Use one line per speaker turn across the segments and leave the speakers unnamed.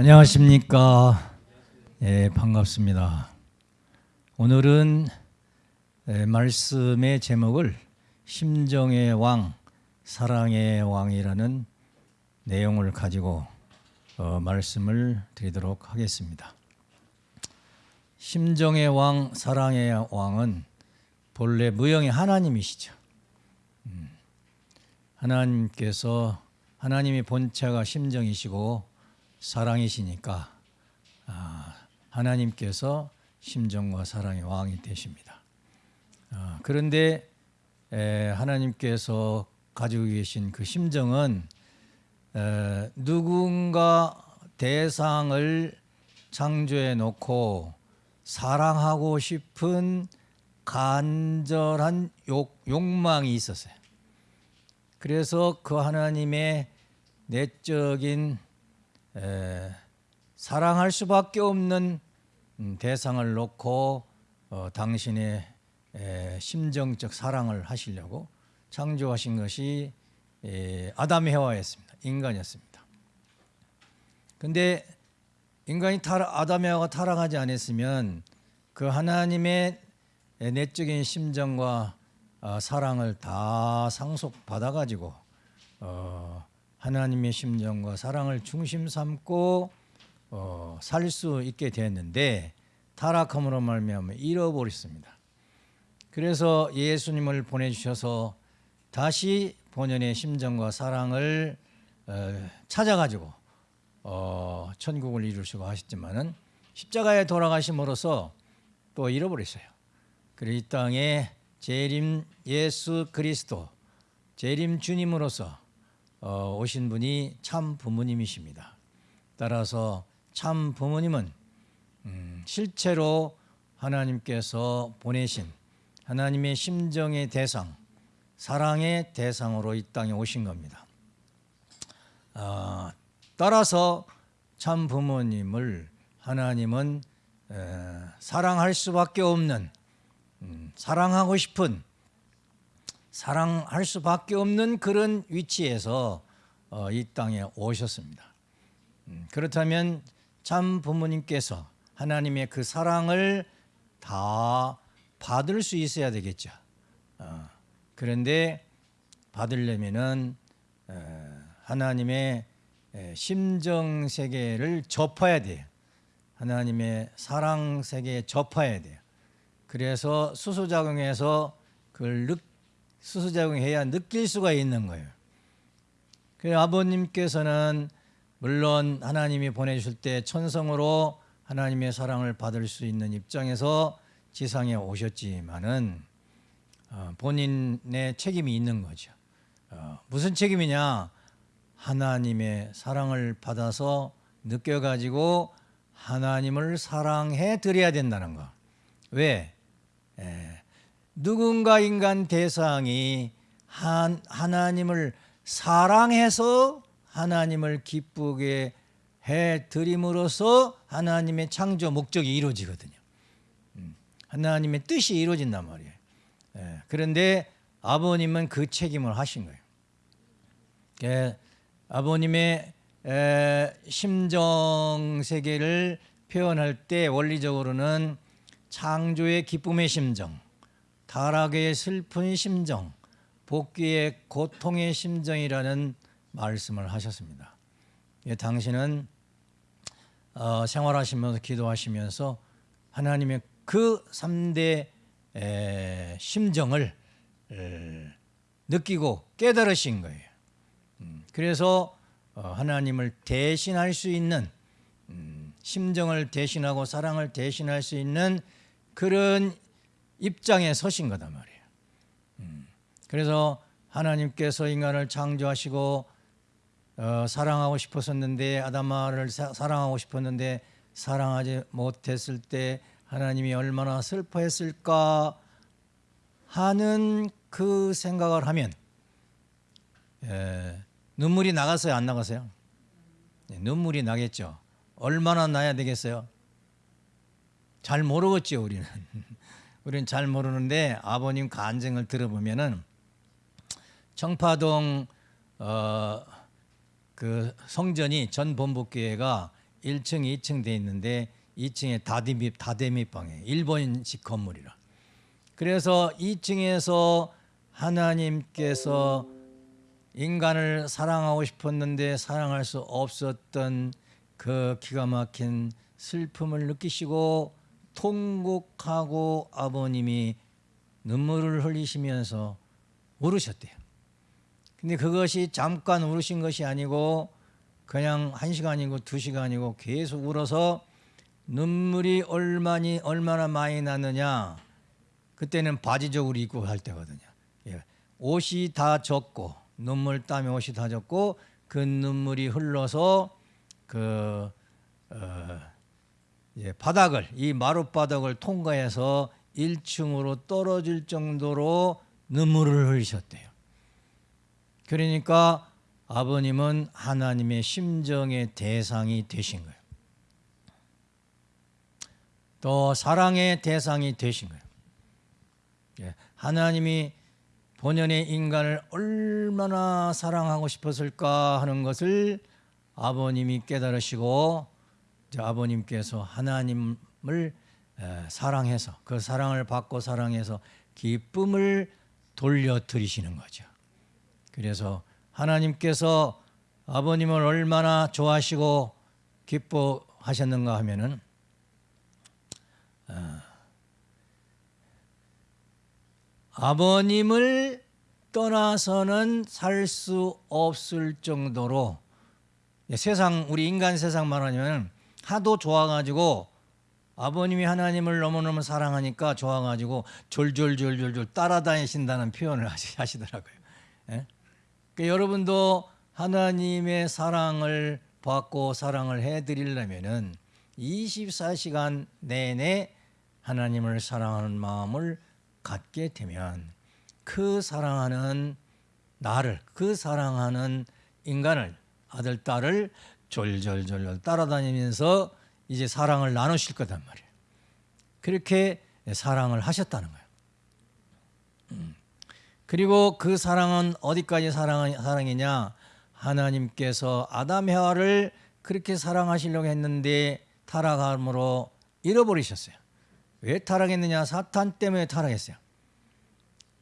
안녕하십니까. 예, 반갑습니다. 오늘은 예, 말씀의 제목을 심정의 왕, 사랑의 왕이라는 내용을 가지고 어, 말씀을 드리도록 하겠습니다. 심정의 왕, 사랑의 왕은 본래 무형의 하나님이시죠. 음, 하나님께서 하나님의 본체가 심정이시고 사랑이시니까 아, 하나님께서 심정과 사랑의 왕이 되십니다. 아, 그런데 에, 하나님께서 가지고 계신 그 심정은 에, 누군가 대상을 창조해 놓고 사랑하고 싶은 간절한 욕, 욕망이 있었어요. 그래서 그 하나님의 내적인 에, 사랑할 수밖에 없는 음, 대상을 놓고 어, 당신의 에, 심정적 사랑을 하시려고 창조하신 것이 에, 아담 해와였습니다. 인간이었습니다. 근데 인간이 타락, 아담 해와가 타락하지 않았으면 그 하나님의 내적인 심정과 어, 사랑을 다 상속받아 가지고 어, 하나님의 심정과 사랑을 중심 삼고 어, 살 수 있게 됐는데 타락함으로 말미암아 잃어버렸습니다. 그래서 예수님을 보내주셔서 다시 본연의 심정과 사랑을 어, 찾아가지고 어, 천국을 이루시고 하셨지만은 십자가에 돌아가심으로써 또 잃어버렸어요. 그리고 이 땅에 재림 예수 그리스도 재림 주님으로서 어, 오신 분이 참 부모님이십니다. 따라서 참 부모님은 음, 실제로 하나님께서 보내신 하나님의 심정의 대상, 사랑의 대상으로 이 땅에 오신 겁니다. 어, 따라서 참 부모님을 하나님은 에, 사랑할 수밖에 없는 음, 사랑하고 싶은 사랑할 수밖에 없는 그런 위치에서 어, 이 땅에 오셨습니다. 음, 그렇다면 참 부모님께서 하나님의 그 사랑을 다 받을 수 있어야 되겠죠. 어, 그런데 받으려면은 하나님의 심정 세계를 접해야 돼요. 하나님의 사랑 세계에 접해야 돼요. 그래서 수소작용해서 그걸 느, 수소작용해야 느낄 수가 있는 거예요. 그 아버님께서는 물론 하나님이 보내주실 때 천성으로 하나님의 사랑을 받을 수 있는 입장에서 지상에 오셨지만은 어, 본인의 책임이 있는 거죠. 어, 무슨 책임이냐? 하나님의 사랑을 받아서 느껴가지고 하나님을 사랑해 드려야 된다는 거. 왜? 에, 누군가 인간 대상이 한, 하나님을 사랑해서 하나님을 기쁘게 해 드림으로써 하나님의 창조 목적이 이루어지거든요. 음, 하나님의 뜻이 이루어진단 말이에요. 예, 그런데 아버님은 그 책임을 하신 거예요. 예, 아버님의 심정 세계를 표현할 때 원리적으로는 창조의 기쁨의 심정, 타락의 슬픈 심정, 복귀의 고통의 심정이라는 말씀을 하셨습니다. 예, 당신은 어, 생활하시면서 기도하시면서 하나님의 그 3대 에, 심정을 에, 느끼고 깨달으신 거예요. 음, 그래서 어, 하나님을 대신할 수 있는 음, 심정을 대신하고 사랑을 대신할 수 있는 그런 입장에 서신 거단 말이에요. 음, 그래서 하나님께서 인간을 창조하시고 어, 사랑하고 싶었었는데 아담마를 사랑하고 싶었는데 사랑하지 못했을 때 하나님이 얼마나 슬퍼했을까 하는 그 생각을 하면 에, 눈물이 나갔어요 안 나갔어요? 네, 눈물이 나겠죠 얼마나 나야 되겠어요? 잘 모르겠죠 우리는 우리는 잘 모르는데 아버님 간증을 들어보면은 청파동 어, 그 성전이 전 본부교회가 1층, 2층 돼 있는데 2층에 다대미 다대미 방에 일본식 건물이라. 그래서 2층에서 하나님께서 인간을 사랑하고 싶었는데 사랑할 수 없었던 그 기가 막힌 슬픔을 느끼시고 통곡하고 아버님이 눈물을 흘리시면서 울으셨대요. 근데 그것이 잠깐 울으신 것이 아니고 그냥 한 시간이고 두 시간이고 계속 울어서 눈물이 얼마니 얼마나 많이 나느냐 그때는 바지적으로 입고 할 때거든요. 예. 옷이 다 젖고 눈물 땀에 옷이 다 젖고 그 눈물이 흘러서 그 어, 예, 바닥을 이 마룻바닥을 통과해서 1층으로 떨어질 정도로 눈물을 흘리셨대요. 그러니까 아버님은 하나님의 심정의 대상이 되신 거예요. 또 사랑의 대상이 되신 거예요. 예, 하나님이 본연의 인간을 얼마나 사랑하고 싶었을까 하는 것을 아버님이 깨달으시고 아버님께서 하나님을 사랑해서 그 사랑을 받고 사랑해서 기쁨을 돌려드리시는 거죠. 그래서 하나님께서 아버님을 얼마나 좋아하시고 기뻐하셨는가 하면은 어, 아버님을 떠나서는 살 수 없을 정도로 세상 우리 인간 세상 말하면 하도 좋아가지고 아버님이 하나님을 너무너무 사랑하니까 좋아가지고 졸졸졸졸졸 따라다니신다는 표현을 하시더라고요. 예? 그러니까 여러분도 하나님의 사랑을 받고 사랑을 해드리려면은 24시간 내내 하나님을 사랑하는 마음을 갖게 되면 그 사랑하는 나를 그 사랑하는 인간을 아들 딸을 졸졸졸졸 따라다니면서 이제 사랑을 나누실 거단 말이에요. 그렇게 사랑을 하셨다는 거예요. 음. 그리고 그 사랑은 어디까지 사랑, 사랑이냐? 하나님께서 아담 해와를 그렇게 사랑하시려고 했는데 타락함으로 잃어버리셨어요. 왜 타락했느냐? 사탄 때문에 타락했어요.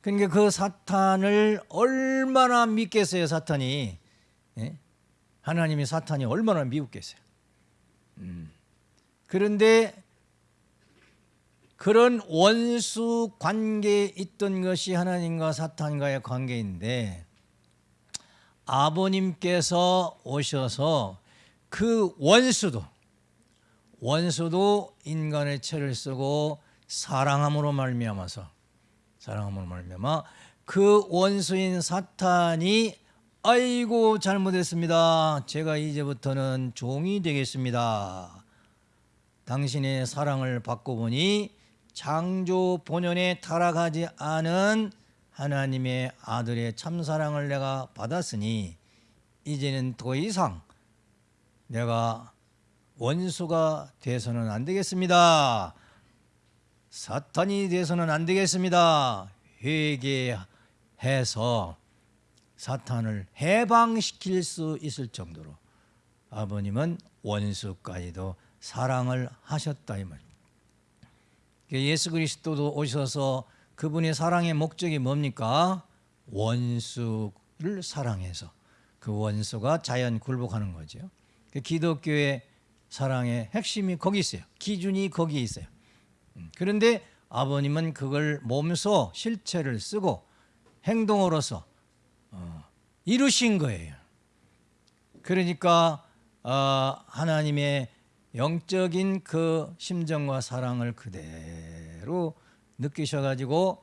그러니까 그 사탄을 얼마나 믿겠어요, 사탄이. 예? 하나님이 사탄이 얼마나 미웠겠어요. 음. 그런데 그런 원수 관계에 있던 것이 하나님과 사탄과의 관계인데 아버님께서 오셔서 그 원수도 원수도 인간의 죄를 쓰고 사랑함으로 말미암아서 사랑함으로 말미암아 그 원수인 사탄이 아이고 잘못했습니다. 제가 이제부터는 종이 되겠습니다. 당신의 사랑을 받고 보니 창조 본연에 타락하지 않은 하나님의 아들의 참사랑을 내가 받았으니 이제는 더 이상 내가 원수가 돼서는 안 되겠습니다. 사탄이 돼서는 안 되겠습니다. 회개해서 사탄을 해방시킬 수 있을 정도로 아버님은 원수까지도 사랑을 하셨다 이 말입니다. 예수 그리스도도 오셔서 그분의 사랑의 목적이 뭡니까? 원수를 사랑해서 그 원수가 자연 굴복하는 거죠. 그 기독교의 사랑의 핵심이 거기 있어요. 기준이 거기에 있어요. 음, 그런데 아버님은 그걸 몸소 실체를 쓰고 행동으로서 어, 이루신 거예요. 그러니까 어, 하나님의 영적인 그 심정과 사랑을 그대로 느끼셔가지고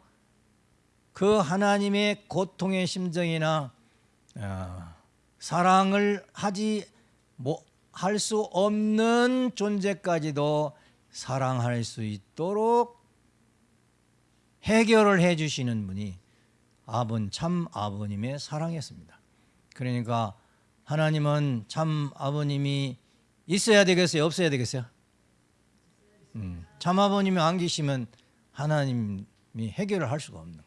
그 하나님의 고통의 심정이나 어, 사랑을 하지 뭐할수 없는 존재까지도 사랑할 수 있도록 해결을 해주시는 분이 아본 참 아버님의 사랑이었습니다. 그러니까 하나님은 참 아버님이 있어야 되겠어요? 없어야 되겠어요? 음, 참 아버님이 안 계시면 하나님이 해결을 할 수가 없는.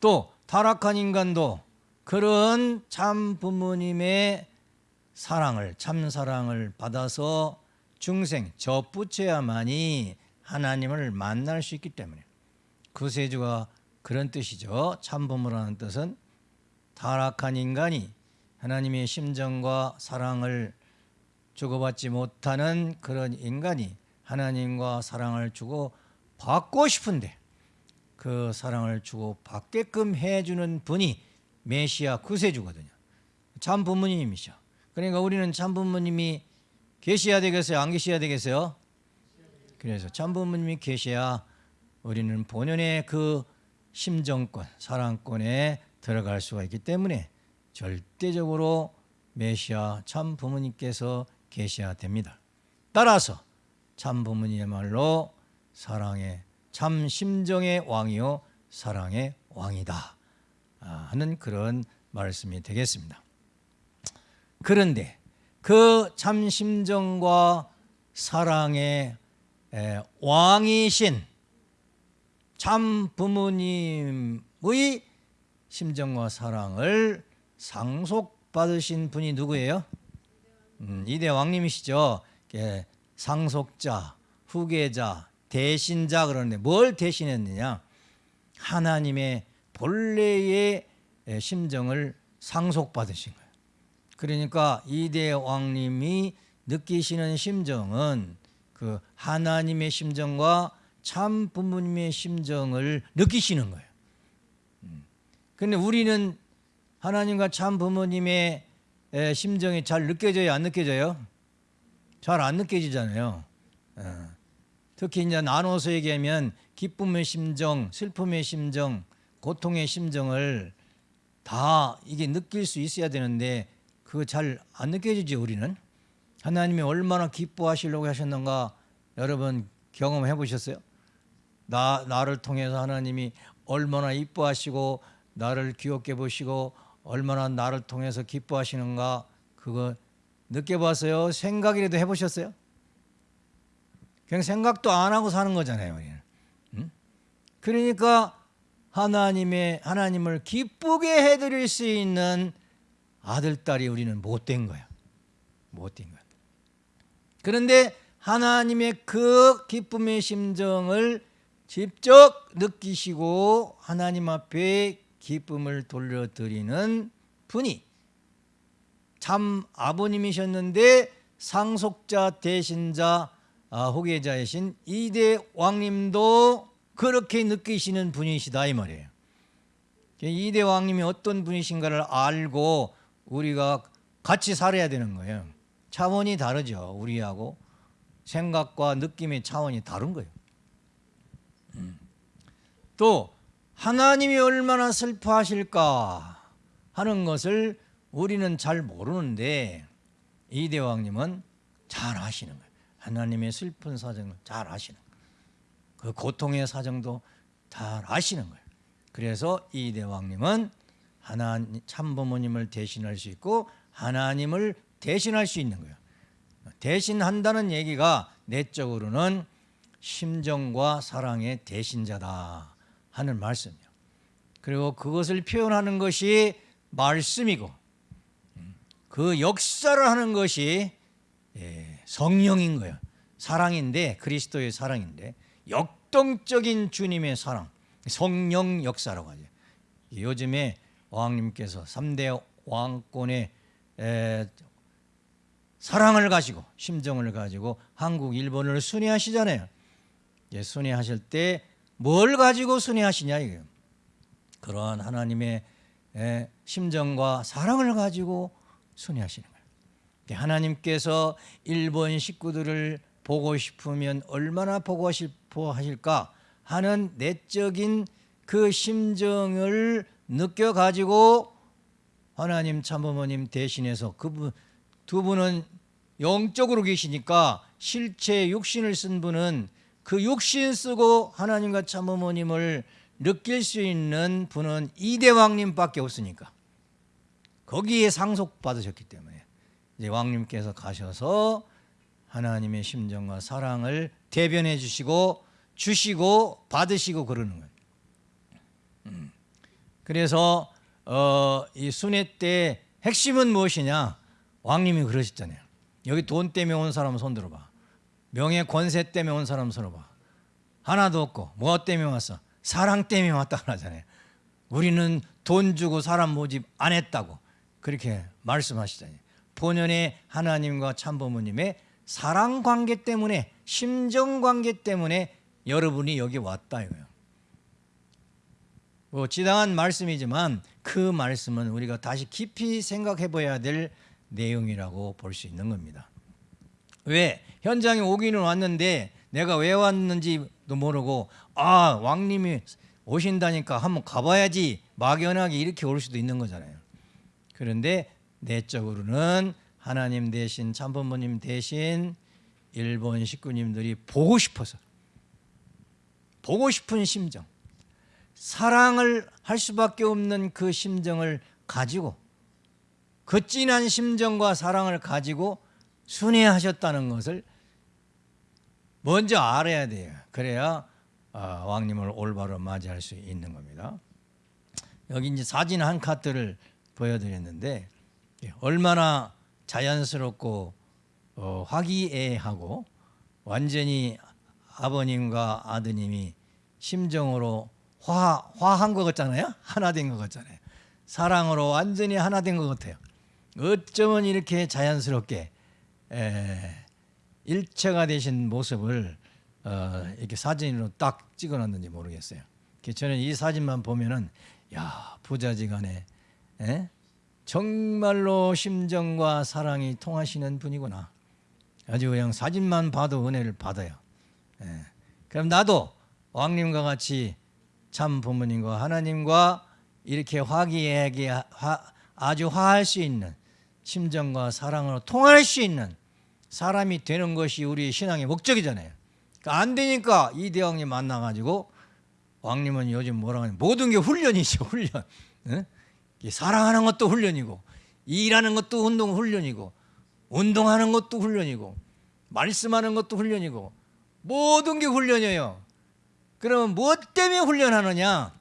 또 타락한 인간도 그런 참 부모님의 사랑을 참 사랑을 받아서 중생 접붙여야만이 하나님을 만날 수 있기 때문에 구세주가 그런 뜻이죠. 참 부모라는 뜻은 타락한 인간이 하나님의 심정과 사랑을 주고받지 못하는 그런 인간이 하나님과 사랑을 주고 받고 싶은데 그 사랑을 주고 받게끔 해주는 분이 메시아 구세주거든요. 참 부모님이시죠. 그러니까 우리는 참 부모님이 계셔야 되겠어요? 안 계셔야 되겠어요? 그래서 참 부모님이 계셔야 우리는 본연의 그 심정권, 사랑권에 들어갈 수가 있기 때문에 절대적으로 메시아 참 부모님께서 계셔야 됩니다. 따라서 참 부모님의말로 사랑의 참 심정의 왕이요 사랑의 왕이다 아, 하는 그런 말씀이 되겠습니다. 그런데 그 참 심정과 사랑의 왕이신 참 부모님의 심정과 사랑을 상속받으신 분이 누구예요? 음, 이대 왕님이시죠. 상속자, 후계자, 대신자 그러는데 뭘 대신했느냐? 하나님의 본래의 심정을 상속받으신 거예요. 그러니까 이대 왕님이 느끼시는 심정은 그 하나님의 심정과 참 부모님의 심정을 느끼시는 거예요. 음. 우리는 하나님과 참 부모님의 심정이 잘 느껴져요, 안 느껴져요? 잘 안 느껴지잖아요. 어. 특히 이제 나눠서 얘기하면 기쁨의 심정, 슬픔의 심정, 고통의 심정을 다 이게 느낄 수 있어야 되는데 그거 잘 안 느껴지지 우리는 하나님이 얼마나 기뻐하시려고 하셨는가 여러분 경험해 보셨어요? 나 나를 통해서 하나님이 얼마나 이뻐하시고 나를 귀엽게 보시고 얼마나 나를 통해서 기뻐하시는가 그거 느껴봤어요? 생각이라도 해보셨어요? 그냥 생각도 안 하고 사는 거잖아요. 우리는. 응? 그러니까 하나님의 하나님을 기쁘게 해드릴 수 있는 아들 딸이 우리는 못된 거야. 못된 거야. 그런데 하나님의 그 기쁨의 심정을 직접 느끼시고 하나님 앞에 기쁨을 돌려드리는 분이 참 아버님이셨는데 상속자 대신자 아, 호계자이신 이대 왕님도 그렇게 느끼시는 분이시다 이 말이에요. 이대 왕님이 어떤 분이신가를 알고 우리가 같이 살아야 되는 거예요. 차원이 다르죠. 우리하고 생각과 느낌의 차원이 다른 거예요. 음. 또 하나님이 얼마나 슬퍼하실까 하는 것을 우리는 잘 모르는데 이 대왕님은 잘 아시는 거예요. 하나님의 슬픈 사정을 잘 아시는 거예요. 그 고통의 사정도 잘 아시는 거예요. 그래서 이 대왕님은 하나님 참부모님을 대신할 수 있고 하나님을 대신할 수 있는 거예요. 대신한다는 얘기가 내적으로는 심정과 사랑의 대신자다 하는 말씀이요. 그리고 그것을 표현하는 것이 말씀이고 그 역사를 하는 것이 예, 성령인 거예요. 사랑인데 그리스도의 사랑인데 역동적인 주님의 사랑, 성령 역사라고 하죠. 요즘에 왕님께서 3대 왕권의 사랑을 가지고 심정을 가지고 한국, 일본을 순회하시잖아요. 예, 순회하실 때 뭘 가지고 순회하시냐 이거예요. 그러한 하나님의 심정과 사랑을 가지고 순회하시는 거예요. 하나님께서 일본 식구들을 보고 싶으면 얼마나 보고 싶어 하실까 하는 내적인 그 심정을 느껴 가지고 하나님 참부모님 대신해서 그분 두 분은 영적으로 계시니까 실체 육신을 쓴 분은 그 육신 쓰고 하나님과 참부모님을 느낄 수 있는 분은 이대왕님밖에 없으니까 거기에 상속받으셨기 때문에 이제 왕님께서 가셔서 하나님의 심정과 사랑을 대변해 주시고 주시고 받으시고 그러는 거예요. 음. 그래서 어, 이 순회 때 핵심은 무엇이냐? 왕님이 그러셨잖아요. 여기 돈 때문에 온 사람 손 들어봐. 명예 권세 때문에 온 사람 손 들어봐. 하나도 없고 뭐 때문에 왔어? 사랑 때문에 왔다 그러잖아요. 우리는 돈 주고 사람 모집 안 했다고 그렇게 말씀하시잖아요. 본연의 하나님과 참부모님의 사랑 관계 때문에 심정 관계 때문에 여러분이 여기 왔다 이거예요. 뭐 지당한 말씀이지만 그 말씀은 우리가 다시 깊이 생각해 봐야 될 내용이라고 볼 수 있는 겁니다. 왜 현장에 오기는 왔는데 내가 왜 왔는지도 모르고 아 왕님이 오신다니까 한번 가봐야지 막연하게 이렇게 올 수도 있는 거잖아요. 그런데 내적으로는 하나님 대신 참부모님 대신 일본 식구님들이 보고 싶어서 보고 싶은 심정 사랑을 할 수밖에 없는 그 심정을 가지고 그 진한 심정과 사랑을 가지고 순회하셨다는 것을 먼저 알아야 돼요. 그래야 아, 왕님을 올바로 맞이할 수 있는 겁니다. 여기 이제 사진 한 카트를 보여드렸는데 예, 얼마나 자연스럽고 어, 화기애애하고 완전히 아버님과 아드님이 심정으로 화 화한 것 같잖아요. 하나 된 것 같잖아요. 사랑으로 완전히 하나 된 것 같아요. 어쩌면 이렇게 자연스럽게 에, 일체가 되신 모습을 어, 이렇게 사진으로 딱 찍어놨는지 모르겠어요. 저는 이 사진만 보면은 야 부자지간에 에? 정말로 심정과 사랑이 통하시는 분이구나. 아주 그냥 사진만 봐도 은혜를 받아요. 예. 그럼 나도 왕님과 같이 참 부모님과 하나님과 이렇게 화기애애하게 아주 화할 수 있는 심정과 사랑으로 통할 수 있는 사람이 되는 것이 우리 신앙의 목적이잖아요. 그러니까 안 되니까 이 대왕님 만나가지고 왕님은 요즘 뭐라고 하냐 모든 게 훈련이죠 훈련. 응? 사랑하는 것도 훈련이고 일하는 것도 운동 훈련이고 운동하는 것도 훈련이고 말씀하는 것도 훈련이고 모든 게 훈련이에요. 그러면 무엇 때문에 훈련하느냐?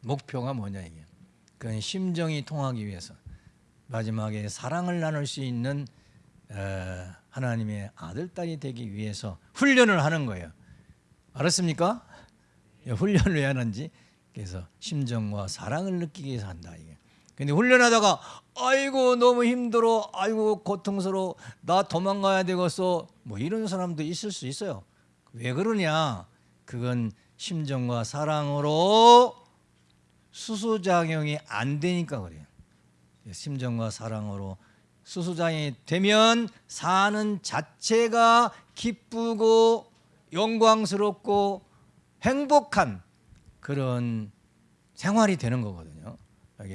목표가 뭐냐 이게. 그건 심정이 통하기 위해서 마지막에 사랑을 나눌 수 있는 하나님의 아들 딸이 되기 위해서 훈련을 하는 거예요. 알았습니까? 훈련을 왜 하는지. 그래서 심정과 사랑을 느끼기 위해서 한다 이게. 근데 훈련하다가 아이고 너무 힘들어. 아이고 고통스러워. 나 도망가야 되겠어. 뭐 이런 사람도 있을 수 있어요. 왜 그러냐? 그건 심정과 사랑으로 수수작용이 안 되니까 그래요. 심정과 사랑으로 수수작용이 되면 사는 자체가 기쁘고 영광스럽고 행복한 그런 생활이 되는 거거든요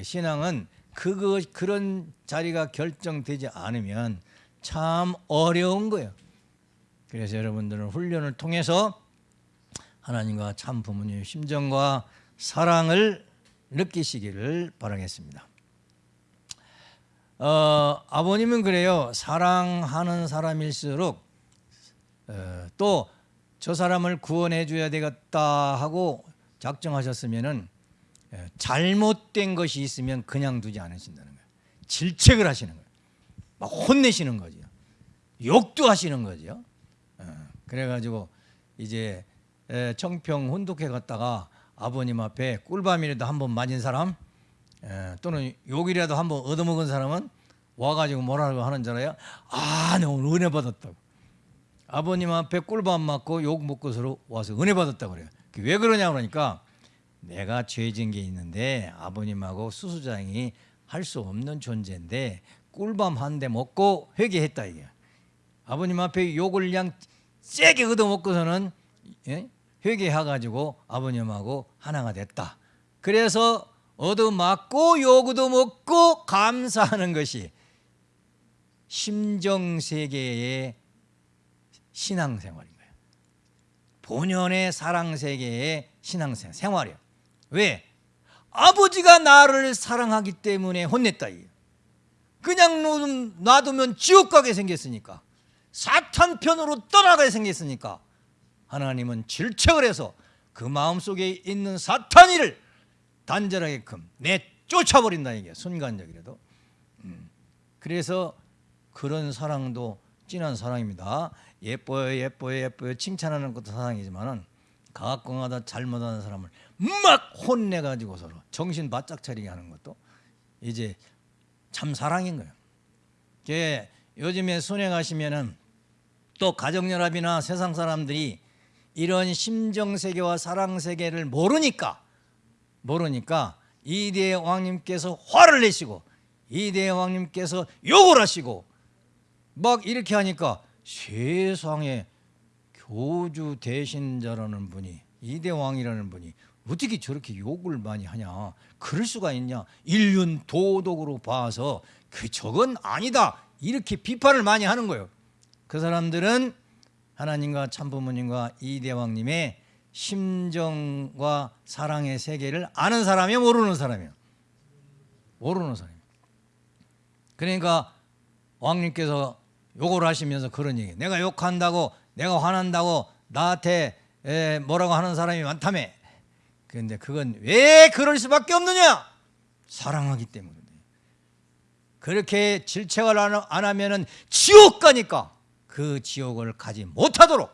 신앙은 그거 그런 자리가 결정되지 않으면 참 어려운 거예요. 그래서 여러분들은 훈련을 통해서 하나님과 참 부모님의 심정과 사랑을 느끼시기를 바라겠습니다. 어, 아버님은 그래요. 사랑하는 사람일수록 어, 또저 사람을 구원해 줘야 되겠다 하고 작정하셨으면은 예, 잘못된 것이 있으면 그냥 두지 않으신다는 거예요. 질책을 하시는 거예요. 막 혼내시는 거죠. 욕도 하시는 거죠. 예, 그래가지고 이제 청평 혼독회 갔다가 아버님 앞에 꿀밤이라도 한 번 맞은 사람 예, 또는 욕이라도 한번 얻어먹은 사람은 와가지고 뭐라고 하는 줄 알아요? 아, 내 오늘 은혜 받았다고. 아버님 앞에 꿀밤 맞고 욕 먹고서로 와서 은혜 받았다고 그래요. 왜 그러냐 그러니까 내가 죄진 게 있는데 아버님하고 수수장이 할 수 없는 존재인데 꿀밤 한 대 먹고 회개했다 이게. 아버님 앞에 욕을 그냥 세게 얻어먹고서는 예? 회개해가지고 아버님하고 하나가 됐다. 그래서 얻어맞고 욕도 먹고 감사하는 것이 심정세계의 신앙생활인 거예요. 본연의 사랑세계의 신앙생활이에요. 왜? 아버지가 나를 사랑하기 때문에 혼냈다. 그냥 놔두면 지옥 가게 생겼으니까 사탄 편으로 떠나가게 생겼으니까 하나님은 질책을 해서 그 마음속에 있는 사탄이를 단절하게끔 내쫓아버린다 이게 순간적이라도 음. 그래서 그런 사랑도 진한 사랑입니다. 예뻐요, 예뻐요, 예뻐요. 칭찬하는 것도 사랑이지만은 가끔가다 잘못하는 사람을 막 혼내 가지고 서로 정신 바짝 차리게 하는 것도 이제 참 사랑인 거예요. 게 요즘에 순회 가시면은 또 가정연합이나 세상 사람들이 이런 심정 세계와 사랑 세계를 모르니까 모르니까 이대 왕님께서 화를 내시고 이대 왕님께서 욕을 하시고 막 이렇게 하니까 세상에 교주 대신자라는 분이 이대 왕이라는 분이 어떻게 저렇게 욕을 많이 하냐 그럴 수가 있냐 인륜 도덕으로 봐서 그 저건 아니다 이렇게 비판을 많이 하는 거예요. 그 사람들은 하나님과 참부모님과 이대왕님의 심정과 사랑의 세계를 아는 사람이요 모르는 사람이요 모르는 사람 그러니까 왕님께서 욕을 하시면서 그런 얘기. 내가 욕한다고 내가 화난다고 나한테 에, 뭐라고 하는 사람이 많다며. 그런데 그건 왜 그럴 수밖에 없느냐? 사랑하기 때문에 그렇게 질책을 안- 안 하면은 지옥 가니까 그 지옥을 가지 못하도록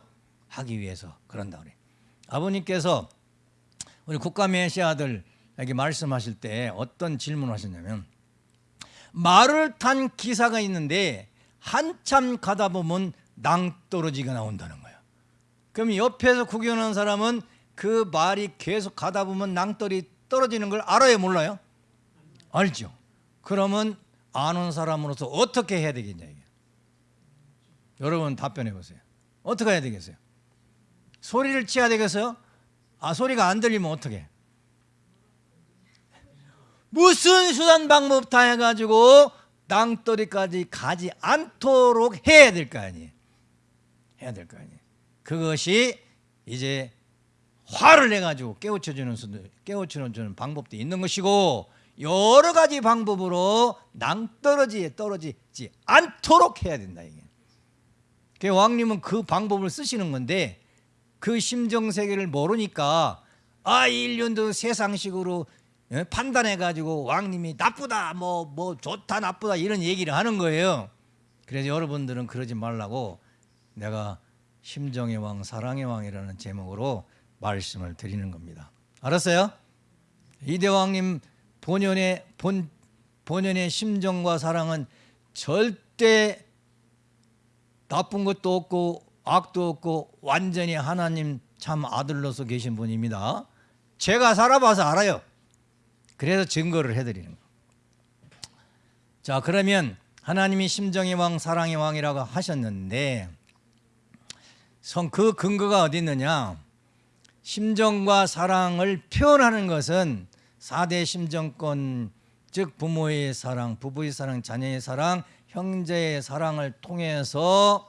하기 위해서 그런다 그래. 아버님께서 우리 국가메시아들에게 말씀하실 때 어떤 질문을 하셨냐면 말을 탄 기사가 있는데 한참 가다 보면 낭떠러지가 나온다는 거예요. 그럼 옆에서 구경하는 사람은 그 말이 계속 가다 보면 낭떠리 떨어지는 걸 알아요, 몰라요? 알죠. 그러면 아는 사람으로서 어떻게 해야 되겠냐 이게. 여러분 답변해 보세요. 어떻게 해야 되겠어요? 소리를 치야 되겠어요? 아 소리가 안 들리면 어떻게? 무슨 수단 방법 다 해가지고 땅더리까지 가지 않도록 해야 될 거 아니에요. 해야 될 거 아니에요. 그것이 이제 화를 내 가지고 깨우쳐주는 깨우쳐주는 방법도 있는 것이고 여러 가지 방법으로 낭떠러지에 떨어지지 않도록 해야 된다 이게. 그 왕님은 그 방법을 쓰시는 건데 그 심정 세계를 모르니까 아 인륜도 세상식으로 예, 판단해 가지고 왕님이 나쁘다 뭐뭐 좋다 나쁘다 이런 얘기를 하는 거예요. 그래서 여러분들은 그러지 말라고 내가 심정의 왕 사랑의 왕이라는 제목으로 말씀을 드리는 겁니다. 알았어요? 이대왕님 본연의 본 본연의 심정과 사랑은 절대 나쁜 것도 없고 악도 없고 완전히 하나님 참 아들로서 계신 분입니다. 제가 살아봐서 알아요. 그래서 증거를 해드리는 거. 자 그러면 하나님이 심정의 왕 사랑의 왕이라고 하셨는데 성 그 근거가 어디 있느냐? 심정과 사랑을 표현하는 것은 4대 심정권 즉 부모의 사랑, 부부의 사랑, 자녀의 사랑, 형제의 사랑을 통해서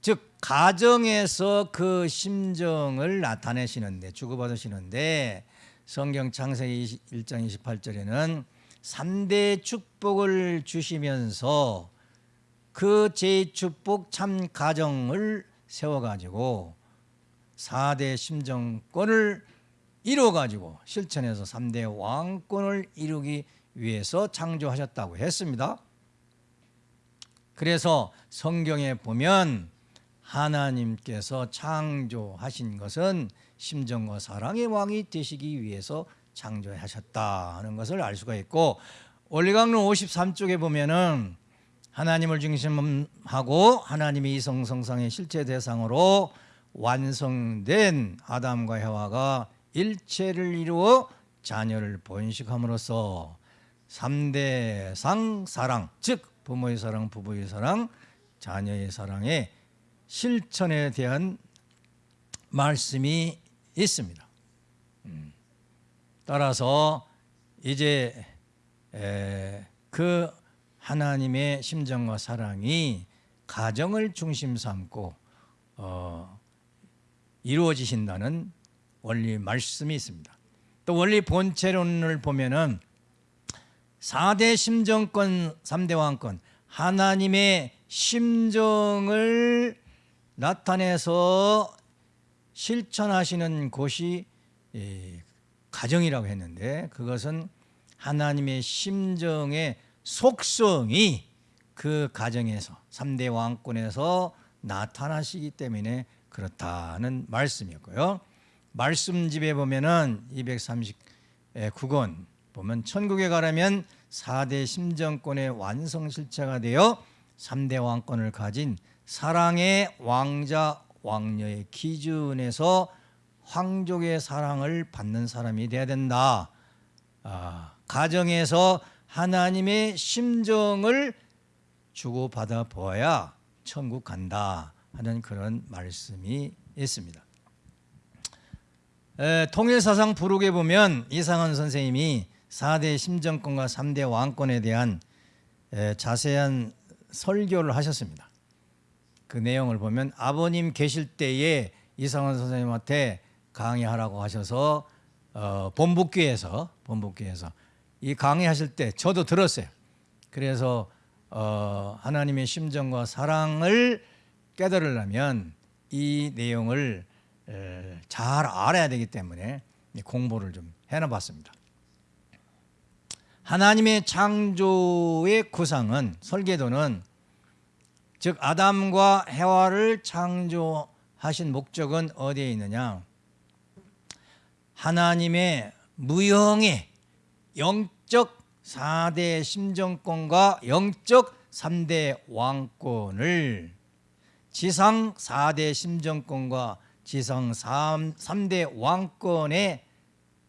즉 가정에서 그 심정을 나타내시는데 주고받으시는데 성경 창세기 1장 28절에는 3대 축복을 주시면서 그 제 축복 참 가정을 세워가지고 4대 심정권을 이루어가지고 실천해서 3대 왕권을 이루기 위해서 창조하셨다고 했습니다. 그래서 성경에 보면 하나님께서 창조하신 것은 심정과 사랑의 왕이 되시기 위해서 창조하셨다는 것을 알 수가 있고 원리강론 53쪽에 보면은 하나님을 중심하고 하나님의 이성성상의 실체 대상으로 완성된 아담과 해와가 일체를 이루어 자녀를 번식함으로써 3대 상 사랑 즉 부모의 사랑, 부부의 사랑, 자녀의 사랑의 실천에 대한 말씀이 있습니다. 음. 따라서 이제 에, 그 하나님의 심정과 사랑이 가정을 중심 삼고 어, 이루어지신다는 원리 말씀이 있습니다. 또 원리 본체론을 보면은 4대 심정권, 3대 왕권 하나님의 심정을 나타내서 실천하시는 곳이 예, 가정이라고 했는데 그것은 하나님의 심정에 속성이 그 가정에서 3대 왕권에서 나타나시기 때문에 그렇다는 말씀이었고요. 말씀집에 보면 은 239권 보면 천국에 가려면 4대 심정권의 완성 실체가 되어 3대 왕권을 가진 사랑의 왕자 왕녀의 기준에서 황족의 사랑을 받는 사람이 돼야 된다. 아, 가정에서 하나님의 심정을 주고받아 보아야 천국 간다 하는 그런 말씀이 있습니다. 에, 통일사상 부록에 보면 이상한 선생님이 4대 심정권과 3대 왕권에 대한 에, 자세한 설교를 하셨습니다. 그 내용을 보면 아버님 계실 때에 이상원 선생님한테 강의하라고 하셔서 어, 본북교에서 본북교에서 이 강의하실 때 저도 들었어요. 그래서 어, 하나님의 심정과 사랑을 깨달으려면 이 내용을 에, 잘 알아야 되기 때문에 공부를 좀 해놔봤습니다. 하나님의 창조의 구상은 설계도는 즉 아담과 해와를 창조하신 목적은 어디에 있느냐? 하나님의 무형의 영적 4대 심정권과 영적 3대 왕권을 지상 4대 심정권과 지상 3, 3대 왕권에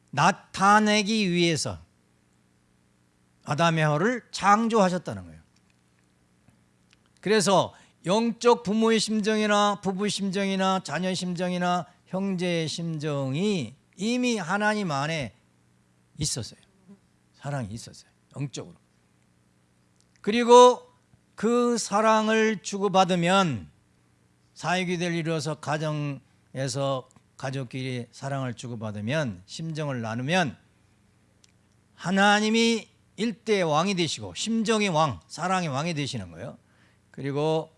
나타내기 위해서 아담의 허를 창조하셨다는 거예요. 그래서 영적 부모의 심정이나 부부 심정이나 자녀 심정이나 형제의 심정이 이미 하나님 안에 있었어요. 사랑이 있었어요. 영적으로. 그리고 그 사랑을 주고받으면 사역이될 이루어서 가정에서 가족끼리 사랑을 주고받으면 심정을 나누면 하나님이 일대 왕이 되시고 심정의 왕, 사랑의 왕이 되시는 거예요. 그리고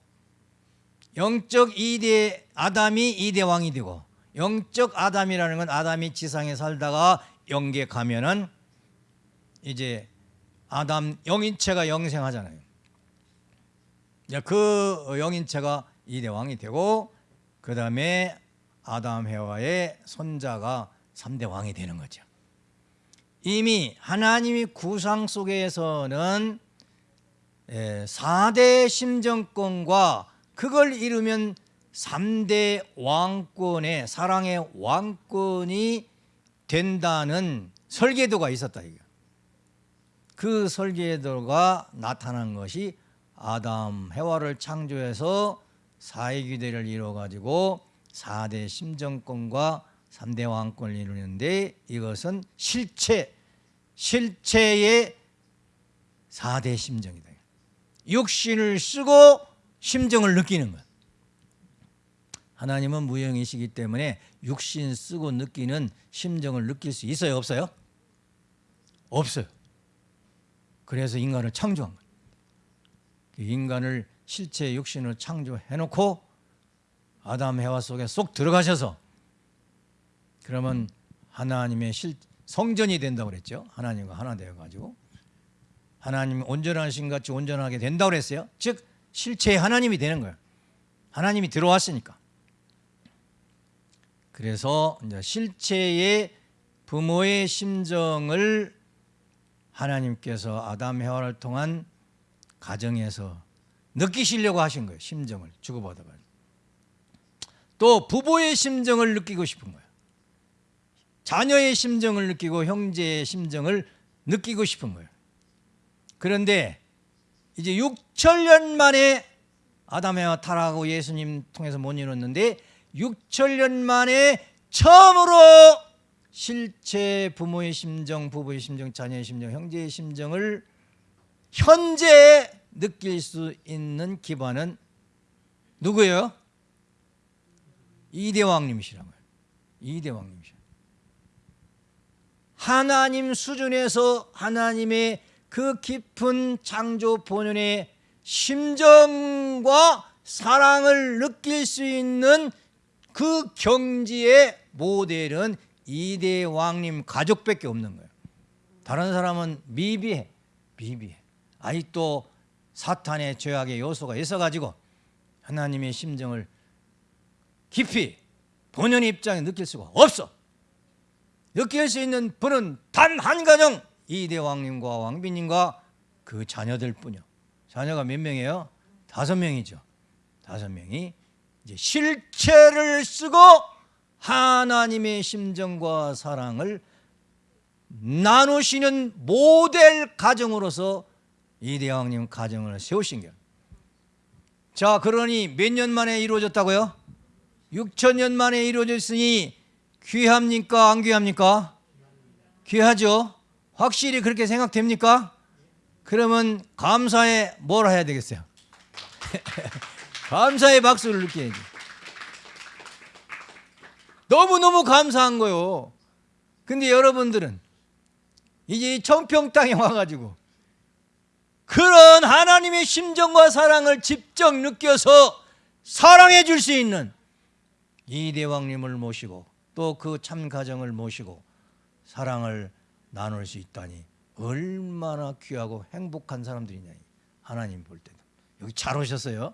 영적 2대 아담이 2대 왕이 되고 영적 아담이라는 건 아담이 지상에 살다가 영계 가면은 이제 아담 영인체가 영생하잖아요. 그 영인체가 2대 왕이 되고 그 다음에 아담 해와의 손자가 3대 왕이 되는 거죠. 이미 하나님의 구상 속에서는 4대 심정권과 그걸 이루면 3대 왕권의 사랑의 왕권이 된다는 설계도가 있었다 이거. 그 설계도가 나타난 것이 아담 해와를 창조해서 사회규대를 이루어 가지고 4대 심정권과 3대 왕권을 이루는데 이것은 실체 실체의 4대 심정이다. 육신을 쓰고 심정을 느끼는 것. 하나님은 무형이시기 때문에 육신 쓰고 느끼는 심정을 느낄 수 있어요, 없어요? 없어요. 그래서 인간을 창조한 거예요. 그 인간을 실체 육신을 창조해 놓고 아담 해와 속에 쏙 들어가셔서 그러면 하나님의 실 성전이 된다고 그랬죠. 하나님과 하나 되어 가지고 하나님 온전하신 같이 온전하게 된다고 그랬어요. 즉 실체의 하나님이 되는 거예요. 하나님이 들어왔으니까. 그래서 실체의 부모의 심정을 하나님께서 아담 해와를 통한 가정에서 느끼시려고 하신 거예요. 심정을 주고받아 가지고. 또 부부의 심정을 느끼고 싶은 거예요. 자녀의 심정을 느끼고 형제의 심정을 느끼고 싶은 거예요. 그런데 이제 6천년 만에 아담에와 타락하고 예수님 통해서 못 이뤘는데 6천년 만에 처음으로 실제 부모의 심정, 부부의 심정, 자녀의 심정, 형제의 심정을 현재 느낄 수 있는 기반은 누구예요? 이대왕님이시란 거예요. 이대왕님이시. 하나님 수준에서 하나님의 그 깊은 창조 본연의 심정과 사랑을 느낄 수 있는 그 경지의 모델은 이대 왕님 가족밖에 없는 거예요. 다른 사람은 미비해, 미비해. 아직도 사탄의 죄악의 요소가 있어가지고 하나님의 심정을 깊이 본연의 입장에 느낄 수가 없어. 느낄 수 있는 분은 단 한 가정 이대 왕님과 왕비님과 그 자녀들 뿐이요. 자녀가 몇 명이에요? 다섯 명이죠. 다섯 명이 이제 실체를 쓰고 하나님의 심정과 사랑을 나누시는 모델 가정으로서 이대왕님 가정을 세우신 거예요. 자, 그러니 몇 년 만에 이루어졌다고요? 6천 년 만에 이루어졌으니 귀합니까? 안 귀합니까? 귀하죠. 확실히 그렇게 생각됩니까? 그러면 감사에 뭘 해야 되겠어요? 감사의 박수를 느껴야지. 너무너무 감사한 거요. 근데 여러분들은 이제 이 청평 땅에 와가지고 그런 하나님의 심정과 사랑을 직접 느껴서 사랑해 줄 수 있는 이 대왕님을 모시고 또 그 참 가정을 모시고 사랑을 나눌 수 있다니 얼마나 귀하고 행복한 사람들이냐 하나님 볼 때도. 여기 잘 오셨어요?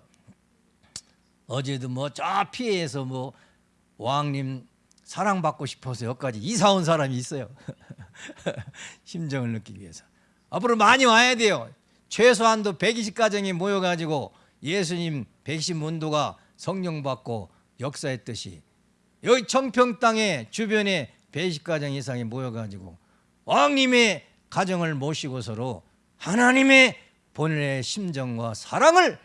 어제도 뭐 저 피해에서 뭐 왕님 사랑받고 싶어서 여기까지 이사 온 사람이 있어요. 심정을 느끼기 위해서. 앞으로 많이 와야 돼요. 최소한도 120가정이 모여가지고 예수님 백신 문도가 성령 받고 역사했듯이 여기 청평 땅에 주변에 120가정 이상이 모여가지고 왕님의 가정을 모시고 서로 하나님의 본연의 심정과 사랑을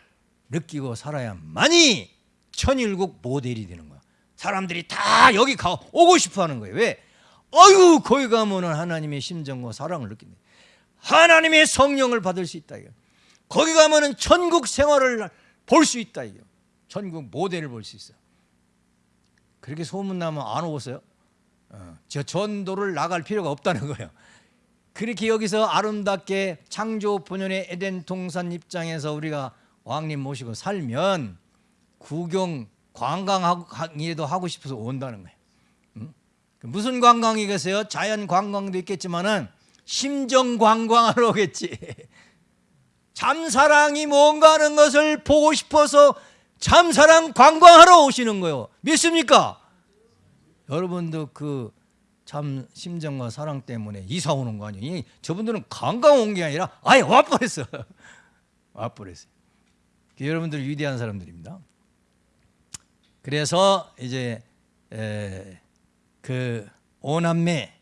느끼고 살아야만이 천일국 모델이 되는 거야. 사람들이 다 여기 가 오고 싶어 하는 거예요. 왜? 어유 거기 가면 은 하나님의 심정과 사랑을 느낀다. 하나님의 성령을 받을 수 있다 이거. 거기 가면 은 천국 생활을 볼 수 있다 이거. 천국 모델을 볼 수 있어. 그렇게 소문 나면 안 오겠어요? 어, 저 전도를 나갈 필요가 없다는 거예요. 그렇게 여기서 아름답게 창조 본연의 에덴 동산 입장에서 우리가 왕님 모시고 살면 구경 관광이라도 하고 싶어서 온다는 거예요. 응? 무슨 관광이겠어요? 자연 관광도 있겠지만 은 심정 관광하러 오겠지. 참사랑이 뭔가 하는 것을 보고 싶어서 참사랑 관광하러 오시는 거예요. 믿습니까? 여러분도 그 참 심정과 사랑 때문에 이사 오는 거 아니에요? 저분들은 관광 온 게 아니라 아예 와버렸어. 와버렸어요. 여러분들 위대한 사람들입니다. 그래서 이제 그 오남매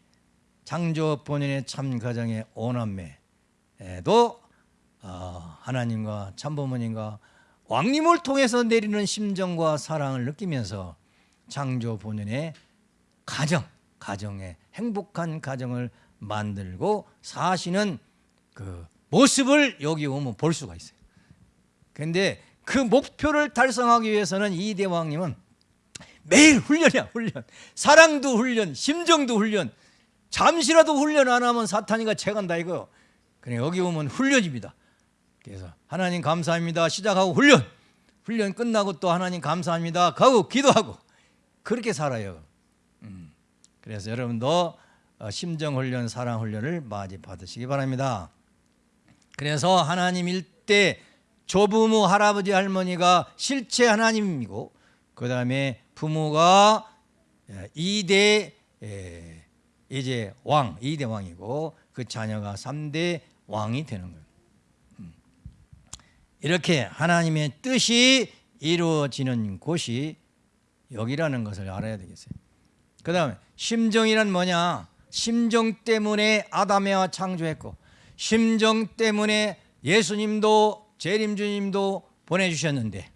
창조 본인의 참 가정의 오남매도 어, 하나님과 참부모님과 왕님을 통해서 내리는 심정과 사랑을 느끼면서 창조 본연의 가정, 가정의 행복한 가정을 만들고 사시는 그 모습을 여기 오면 볼 수가 있어요. 근데 그 목표를 달성하기 위해서는 이 대왕님은 매일 훈련이야, 훈련. 사랑도 훈련, 심정도 훈련. 잠시라도 훈련 안 하면 사탄이가 채간다 이거. 그래 여기 오면 훈련입니다. 그래서 하나님 감사합니다. 시작하고 훈련. 훈련 끝나고 또 하나님 감사합니다. 가고 기도하고 그렇게 살아요. 음. 그래서 여러분도 어, 심정 훈련, 사랑 훈련을 많이 받으시기 바랍니다. 그래서 하나님 일대 조부모 할아버지 할머니가 실체 하나님이고 그 다음에 부모가 예, 이대 예, 이제 왕 이대 왕이고 그 자녀가 삼대 왕이 되는 거예요. 이렇게 하나님의 뜻이 이루어지는 곳이 여기라는 것을 알아야 되겠어요. 그 다음에 심정이란 뭐냐? 심정 때문에 아담에와 창조했고 심정 때문에 예수님도 재림주님도 보내주셨는데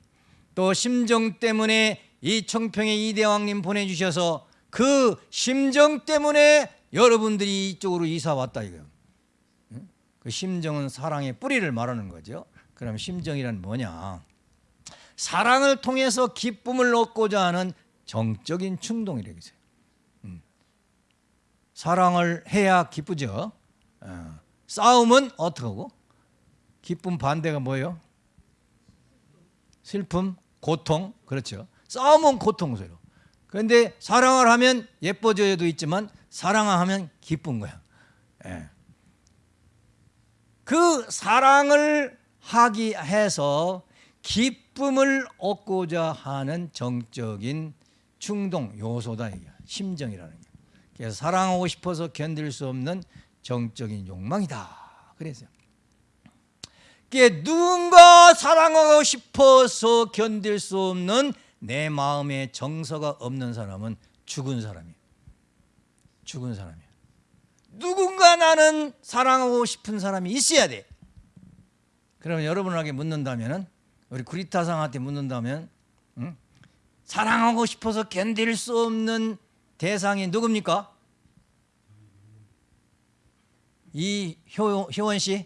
또 심정 때문에 이 청평의 이대왕님 보내주셔서 그 심정 때문에 여러분들이 이쪽으로 이사 왔다 이거예요. 그 심정은 사랑의 뿌리를 말하는 거죠. 그럼 심정이란 뭐냐? 사랑을 통해서 기쁨을 얻고자 하는 정적인 충동이라겠어요. 음. 사랑을 해야 기쁘죠. 어. 싸움은 어떻게 하고? 기쁨 반대가 뭐예요? 슬픔, 고통, 그렇죠. 싸움은 고통스러워. 그런데 사랑을 하면 예뻐져도 있지만 사랑을 하면 기쁜 거야. 예. 그 사랑을 하기 해서 기쁨을 얻고자 하는 정적인 충동 요소다 이게 심정이라는 게. 사랑하고 싶어서 견딜 수 없는 정적인 욕망이다. 그래서요. 누군가 사랑하고 싶어서 견딜 수 없는 내 마음에 정서가 없는 사람은 죽은 사람이에요. 죽은 사람이에요. 누군가 나는 사랑하고 싶은 사람이 있어야 돼. 그러면 여러분에게 묻는다면은 우리 구리타상한테 묻는다면 응? 사랑하고 싶어서 견딜 수 없는 대상이 누굽니까? 이 효, 효원 씨?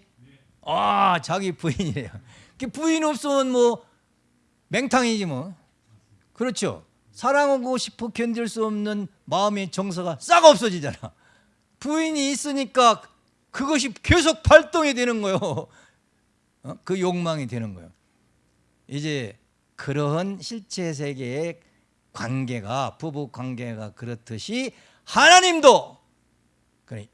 아 자기 부인이래요. 그 부인 없으면 뭐 맹탕이지 뭐. 그렇죠. 사랑하고 싶어 견딜 수 없는 마음의 정서가 싹 없어지잖아. 부인이 있으니까 그것이 계속 발동이 되는 거요. 어? 그 욕망이 되는 거예요. 이제 그러한 실체 세계의 관계가 부부 관계가 그렇듯이 하나님도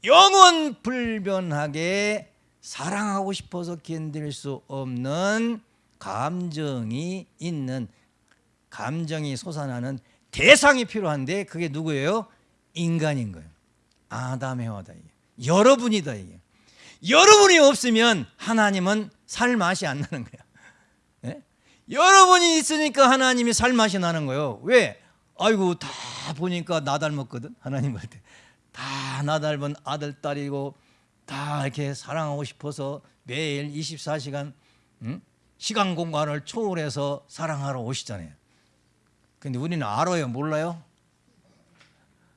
영원 불변하게 사랑하고 싶어서 견딜 수 없는 감정이 있는 감정이 솟아나는 대상이 필요한데 그게 누구예요? 인간인 거예요. 아담 해와다 이게. 여러분이다 이게. 여러분이 없으면 하나님은 살 맛이 안 나는 거야. 예? 여러분이 있으니까 하나님이 살 맛이 나는 거예요. 왜? 아이고 다 보니까 나 닮았거든. 하나님 볼 때. 다 나 닮은 아들 딸이고 다 이렇게 사랑하고 싶어서 매일 24시간 응? 시간 공간을 초월해서 사랑하러 오시잖아요. 근데 우리는 알아요, 몰라요?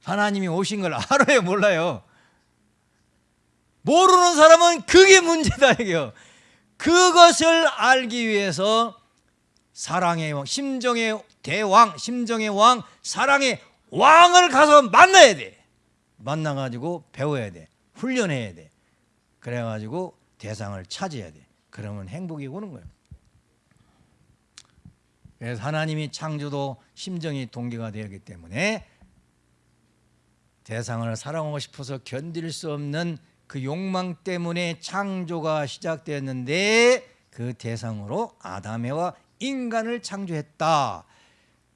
하나님이 오신 걸 알아요, 몰라요? 모르는 사람은 그게 문제다 이게요. 그것을 알기 위해서 사랑의 왕, 심정의 대왕, 심정의 왕, 사랑의 왕을 가서 만나야 돼. 만나가지고 배워야 돼. 훈련해야 돼. 그래가지고 대상을 찾아야 돼. 그러면 행복이 오는 거예요. 그래서 하나님이 창조도 심정이 동기가 되었기 때문에 대상을 사랑하고 싶어서 견딜 수 없는 그 욕망 때문에 창조가 시작되었는데 그 대상으로 아담에와 인간을 창조했다.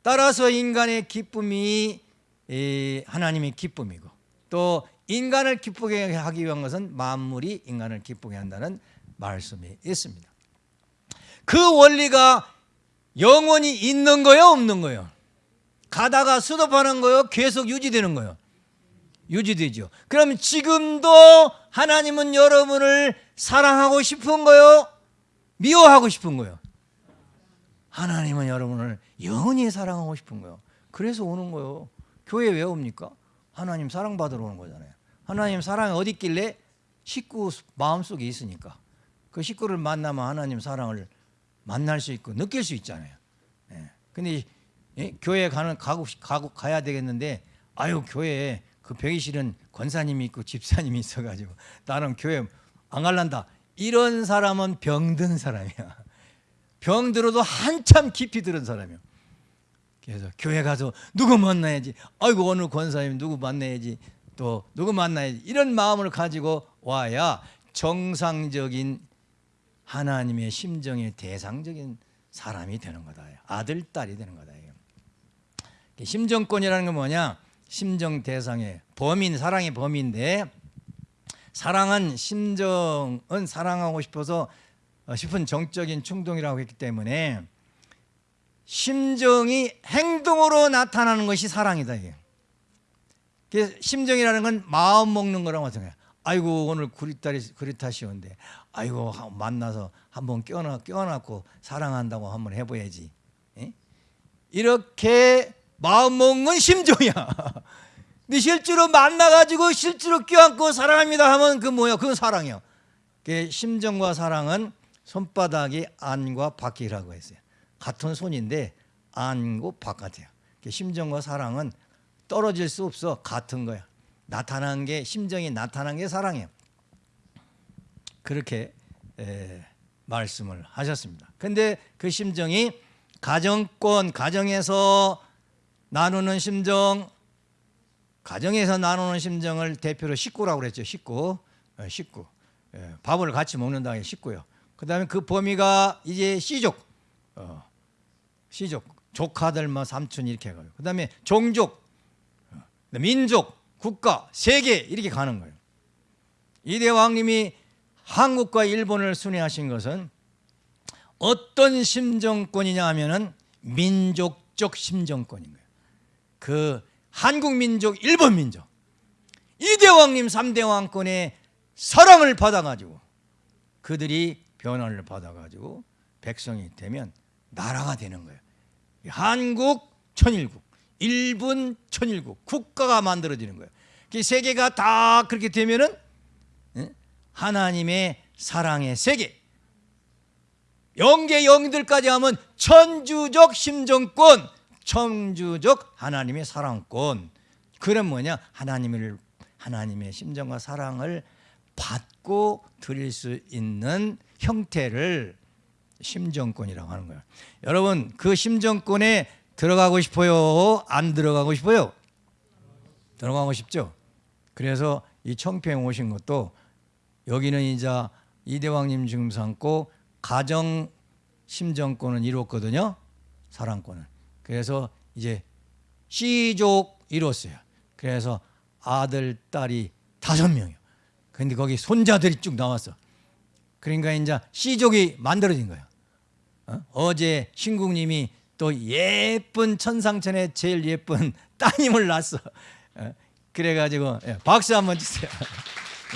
따라서 인간의 기쁨이 하나님의 기쁨이고 또 인간을 기쁘게 하기 위한 것은 만물이 인간을 기쁘게 한다는 말씀이 있습니다. 그 원리가 영원히 있는 거요, 없는 거요? 가다가 스톱하는 거요, 계속 유지되는 거요? 유지되죠. 그럼 지금도 하나님은 여러분을 사랑하고 싶은 거요, 미워하고 싶은 거요? 하나님은 여러분을 영원히 사랑하고 싶은 거요. 그래서 오는 거요. 교회 왜 옵니까? 하나님 사랑받으러 오는 거잖아요. 하나님 사랑이 어디 있길래? 식구 마음속에 있으니까. 그 식구를 만나면 하나님 사랑을 만날 수 있고 느낄 수 있잖아요. 예. 근데 예? 교회 가는 가고 가고 가야 되겠는데 아유 교회에 그 병이실은 권사님이 있고 집사님이 있어가지고 나는 교회 안 갈란다. 이런 사람은 병든 사람이야. 병 들어도 한참 깊이 들은 사람이야. 그래서 교회 가서 누구 만나야지. 아이고 오늘 권사님 누구 만나야지. 또 누구 만나야지. 이런 마음을 가지고 와야 정상적인 하나님의 심정의 대상적인 사람이 되는 거다. 아들, 딸이 되는 거다. 심정권이라는 건 뭐냐? 심정 대상의 범인, 사랑의 범인데 사랑은 심정은 사랑하고 싶어서 싶은 정적인 충동이라고 했기 때문에 심정이 행동으로 나타나는 것이 사랑이다. 이게. 심정이라는 건 마음 먹는 거랑 마찬가지야. 아이고 오늘 구리딸이 구리타시온데 아이고 만나서 한번 껴놔 껴놨고 사랑한다고 한번 해봐야지. 에? 이렇게 마음 먹는 심정이야. 근데 실제로 만나가지고 실제로 껴안고 사랑합니다 하면 그 뭐야? 그건 사랑이야. 그 심정과 사랑은 손바닥이 안과 밖이라고 했어요. 같은 손인데 안고 바깥이야. 심정과 사랑은 떨어질 수 없어 같은 거야. 나타난 게 심정이 나타난 게 사랑이에요. 그렇게 에, 말씀을 하셨습니다. 근데 그 심정이 가정권 가정에서 나누는 심정 가정에서 나누는 심정을 대표로 식구라고 그랬죠. 식구. 어, 식구. 예, 밥을 같이 먹는다 게 쉽고요. 그 다음에 그 범위가 이제 씨족, 어, 씨족, 조카들 뭐 삼촌 이렇게 해가지고 그 다음에 종족, 어, 민족, 국가, 세계 이렇게 가는 거예요. 이 대 왕님이 한국과 일본을 순회하신 것은 어떤 심정권이냐 하면은 민족적 심정권인 거예요. 그 한국 민족, 일본 민족. 이 대 왕님 삼대 왕권의 사랑을 받아 가지고 그들이 변화를 받아 가지고 백성이 되면 나라가 되는 거예요. 한국 천일국, 일본 천일국 국가가 만들어지는 거예요. 그 세계가 다 그렇게 되면은 예? 하나님의 사랑의 세계 영계 영들까지 하면 천주적 심정권 천주적 하나님의 사랑권 그런 뭐냐 하나님을 하나님의 심정과 사랑을 받고 드릴 수 있는 형태를 심정권이라고 하는 거예요. 여러분 그 심정권에 들어가고 싶어요? 안 들어가고 싶어요? 들어가고 싶죠. 그래서 이 청평에 오신 것도 여기는 이제 이대왕님 지금 삼고 가정 심정권은 이뤘거든요. 사랑권은. 그래서 이제 씨족 이뤘어요. 그래서 아들, 딸이 다섯 명이요. 근데 거기 손자들이 쭉 나왔어. 그러니까 이제 씨족이 만들어진 거예요. 어? 제 신국님이 또 예쁜 천상천의 제일 예쁜 따님을 낳았어. 어? 그래가지고 예, 박수 한번 주세요.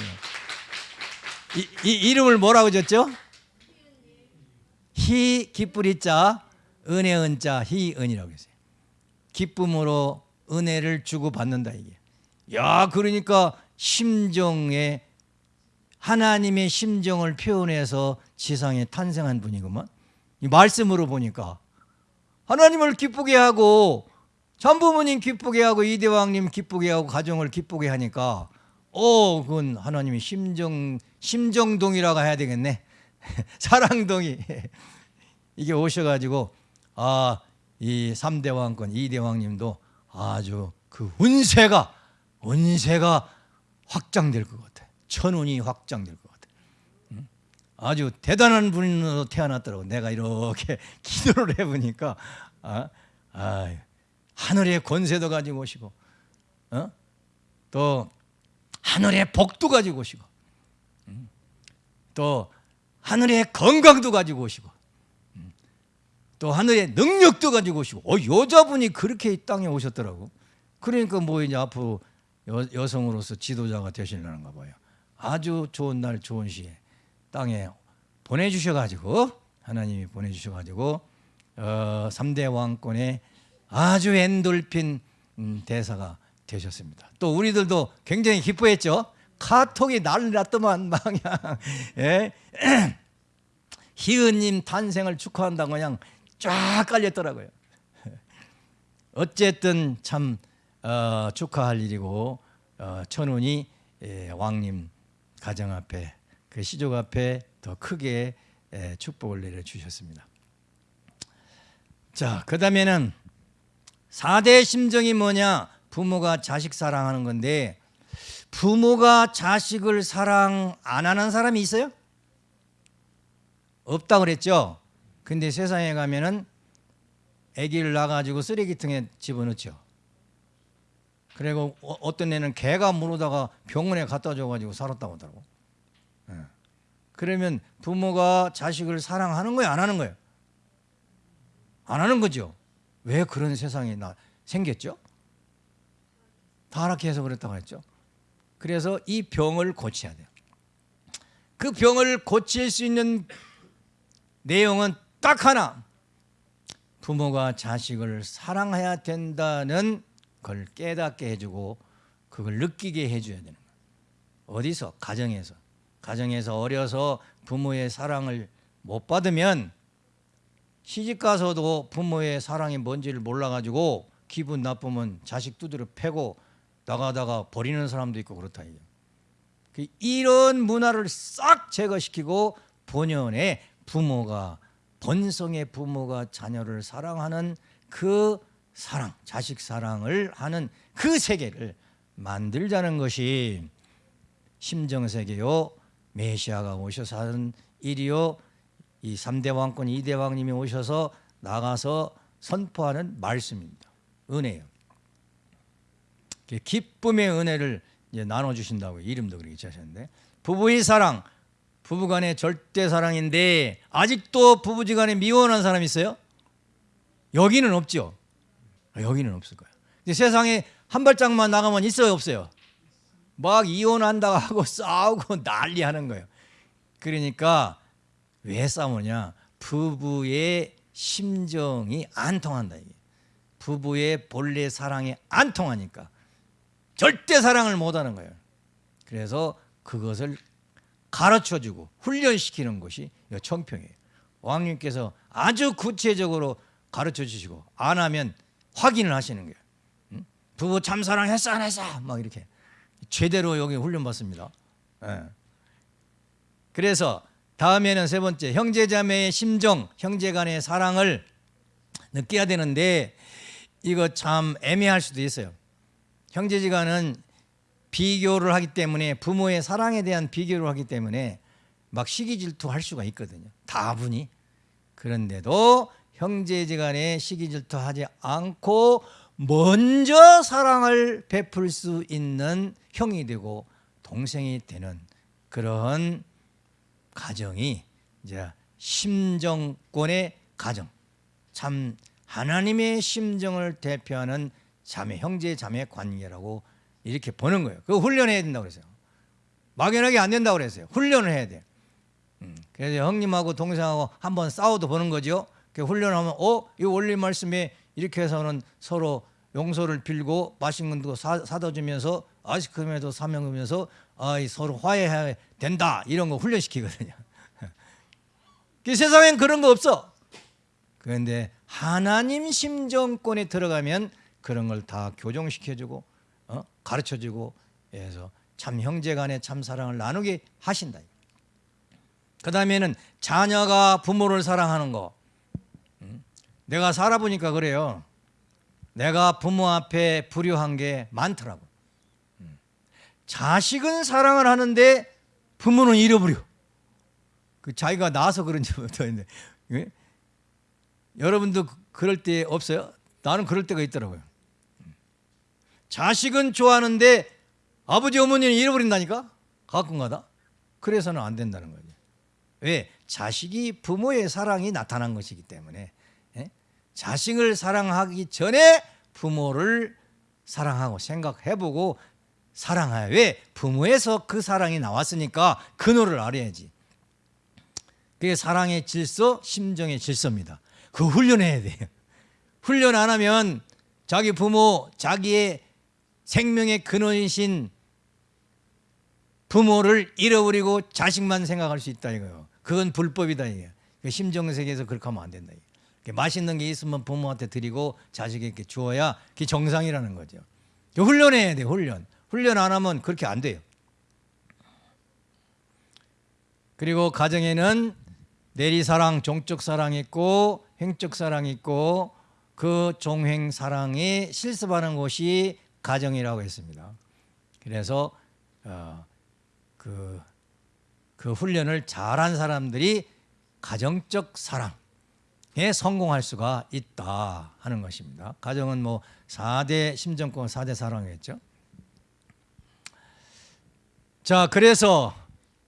예. 이, 이 이름을 뭐라고 줬죠? 희 기쁘리자 은혜 은자 희은이라고 했어요. 기쁨으로 은혜를 주고 받는다 이게. 야 그러니까 심정에 하나님의 심정을 표현해서 지상에 탄생한 분이구만. 이 말씀으로 보니까 하나님을 기쁘게 하고 전부모님 기쁘게 하고 이대왕님 기쁘게 하고 가정을 기쁘게 하니까 어 그건 하나님의 심정 심정동이라고 해야 되겠네. 사랑동이 이게 오셔가지고 아이 삼대 왕권 이대 왕님도 아주 그 운세가 운세가 확장될 것. 천운이 확장될 것 같아. 응? 아주 대단한 분으로 태어났더라고. 내가 이렇게 기도를 해보니까 아, 아 하늘의 권세도 가지고 오시고 어? 또 하늘의 복도 가지고 오시고 음. 또 하늘의 건강도 가지고 오시고 음. 또 하늘의 능력도 가지고 오시고 어, 여자분이 그렇게 이 땅에 오셨더라고 그러니까 뭐 이제 앞으로 여, 여성으로서 지도자가 되시려는가 봐요 아주 좋은 날 좋은 시에 땅에 보내주셔가지고 하나님이 보내주셔가지고 어, 3대 왕권의 아주 엔돌핀 음, 대사가 되셨습니다. 또 우리들도 굉장히 기뻐했죠. 카톡이 난리 났더만 막 그냥 예? 희은님 탄생을 축하한다고 그냥 쫙 깔렸더라고요. 어쨌든 참 어, 축하할 일이고 어, 천운이 예, 왕님 가정 앞에 그 시족 앞에 더 크게 예, 축복을 내려주셨습니다. 자, 그 다음에는 4대 심정이 뭐냐? 부모가 자식 사랑하는 건데 부모가 자식을 사랑 안 하는 사람이 있어요? 없다 그랬죠? 근데 세상에 가면은 아기를 낳아가지고 쓰레기통에 집어넣죠. 그리고 어- 어떤 애는 개가 물어다가 병원에 갖다 줘가지고 살았다고 하더라고. 예. 그러면 부모가 자식을 사랑하는 거예요? 안 하는 거예요? 안 하는 거죠. 왜 그런 세상이 나 생겼죠? 타락해서 그랬다고 했죠. 그래서 이 병을 고쳐야 돼요. 그 병을 고칠 수 있는 내용은 딱 하나. 부모가 자식을 사랑해야 된다는 걸 깨닫게 해주고 그걸 느끼게 해줘야 되는 거예요. 어디서? 가정에서. 가정에서 어려서 부모의 사랑을 못 받으면 시집 가서도 부모의 사랑이 뭔지를 몰라가지고 기분 나쁘면 자식 두드려 패고 나가다가 버리는 사람도 있고 그렇다. 그 이런 문화를 싹 제거시키고 본연의 부모가 본성의 부모가 자녀를 사랑하는 그 사랑, 자식 사랑을 하는 그 세계를 만들자는 것이 심정 세계요 메시아가 오셔서 하는 일이요 이 3대 왕권 2대 왕님이 오셔서 나가서 선포하는 말씀입니다. 은혜요. 기쁨의 은혜를 이제 나눠 주신다고 이름도 그렇게 지으셨는데 부부의 사랑 부부간의 절대 사랑인데 아직도 부부지간에 미워하는 사람 있어요? 여기는 없죠. 여기는 없을 거예요. 근데 세상에 한 발짝만 나가면 있어요, 없어요? 막 이혼한다고 하고 싸우고 난리 하는 거예요. 그러니까 왜 싸우냐? 부부의 심정이 안 통한다 이게. 부부의 본래 사랑이 안 통하니까 절대 사랑을 못 하는 거예요. 그래서 그것을 가르쳐 주고 훈련시키는 것이 청평이에요. 왕님께서 아주 구체적으로 가르쳐 주시고 안 하면 확인을 하시는 거예요. 응? 부부 참 사랑 했어 안 했어? 막 이렇게 제대로 여기 훈련 받습니다. 예. 그래서 다음에는 세 번째 형제자매의 심정, 형제간의 사랑을 느껴야 되는데 이거 참 애매할 수도 있어요. 형제지간은 비교를 하기 때문에 부모의 사랑에 대한 비교를 하기 때문에 막 시기 질투할 수가 있거든요. 다분히. 그런데도 형제지간에 시기 질투하지 않고 먼저 사랑을 베풀 수 있는 형이 되고 동생이 되는 그런 가정이 이제 심정권의 가정. 참 하나님의 심정을 대표하는 자매 형제 자매 관계라고 이렇게 보는 거예요. 그거 훈련해야 된다고 그랬어요. 막연하게 안 된다고 그랬어요. 훈련을 해야 돼. 음, 그래서 형님하고 동생하고 한번 싸워도 보는 거죠. 그 훈련하면 어, 이 원리 말씀에 이렇게 해서는 서로 용서를 빌고 맛있는 거 사, 사다 주면서 아이스크림에도 사면 주면서 아, 서로 화해해야 된다. 이런 거 훈련시키거든요. 그 세상엔 그런 거 없어. 그런데 하나님 심정권에 들어가면 그런 걸 다 교정시켜주고 어? 가르쳐주고 해서 참 형제간의 참 사랑을 나누게 하신다. 그 다음에는 자녀가 부모를 사랑하는 거. 음? 내가 살아보니까 그래요. 내가 부모 앞에 불효한 게 많더라고. 음. 자식은 사랑을 하는데 부모는 잃어버려. 그 자기가 나서 그런지 모르겠는데 예? 여러분도 그- 그럴 때 없어요? 나는 그럴 때가 있더라고요. 자식은 좋아하는데 아버지 어머니는 잃어버린다니까 가끔가다. 그래서는 안 된다는 거죠. 왜? 자식이 부모의 사랑이 나타난 것이기 때문에 예? 자식을 사랑하기 전에 부모를 사랑하고 생각해보고 사랑해야 왜? 부모에서 그 사랑이 나왔으니까 근원을 알아야지. 그게 사랑의 질서, 심정의 질서입니다. 그 훈련해야 돼요. 훈련 안 하면 자기 부모, 자기의 생명의 근원이신 부모를 잃어버리고 자식만 생각할 수 있다 이거요. 그건 불법이다 이게. 그 심정 세계에서 그렇게 하면 안 된다. 이게. 맛있는 게 있으면 부모한테 드리고 자식에게 주어야 그게 정상이라는 거죠. 훈련해야 돼, 훈련. 훈련 안 하면 그렇게 안 돼요. 그리고 가정에는 내리 사랑, 종적 사랑이 있고 행적 사랑이 있고 그 종행 사랑이 실습하는 곳이 가정이라고 했습니다. 그래서 어, 그, 그 훈련을 잘한 사람들이 가정적 사랑 에 성공할 수가 있다 하는 것입니다. 가정은 뭐 4대 심정권 4대 사랑이겠죠. 자, 그래서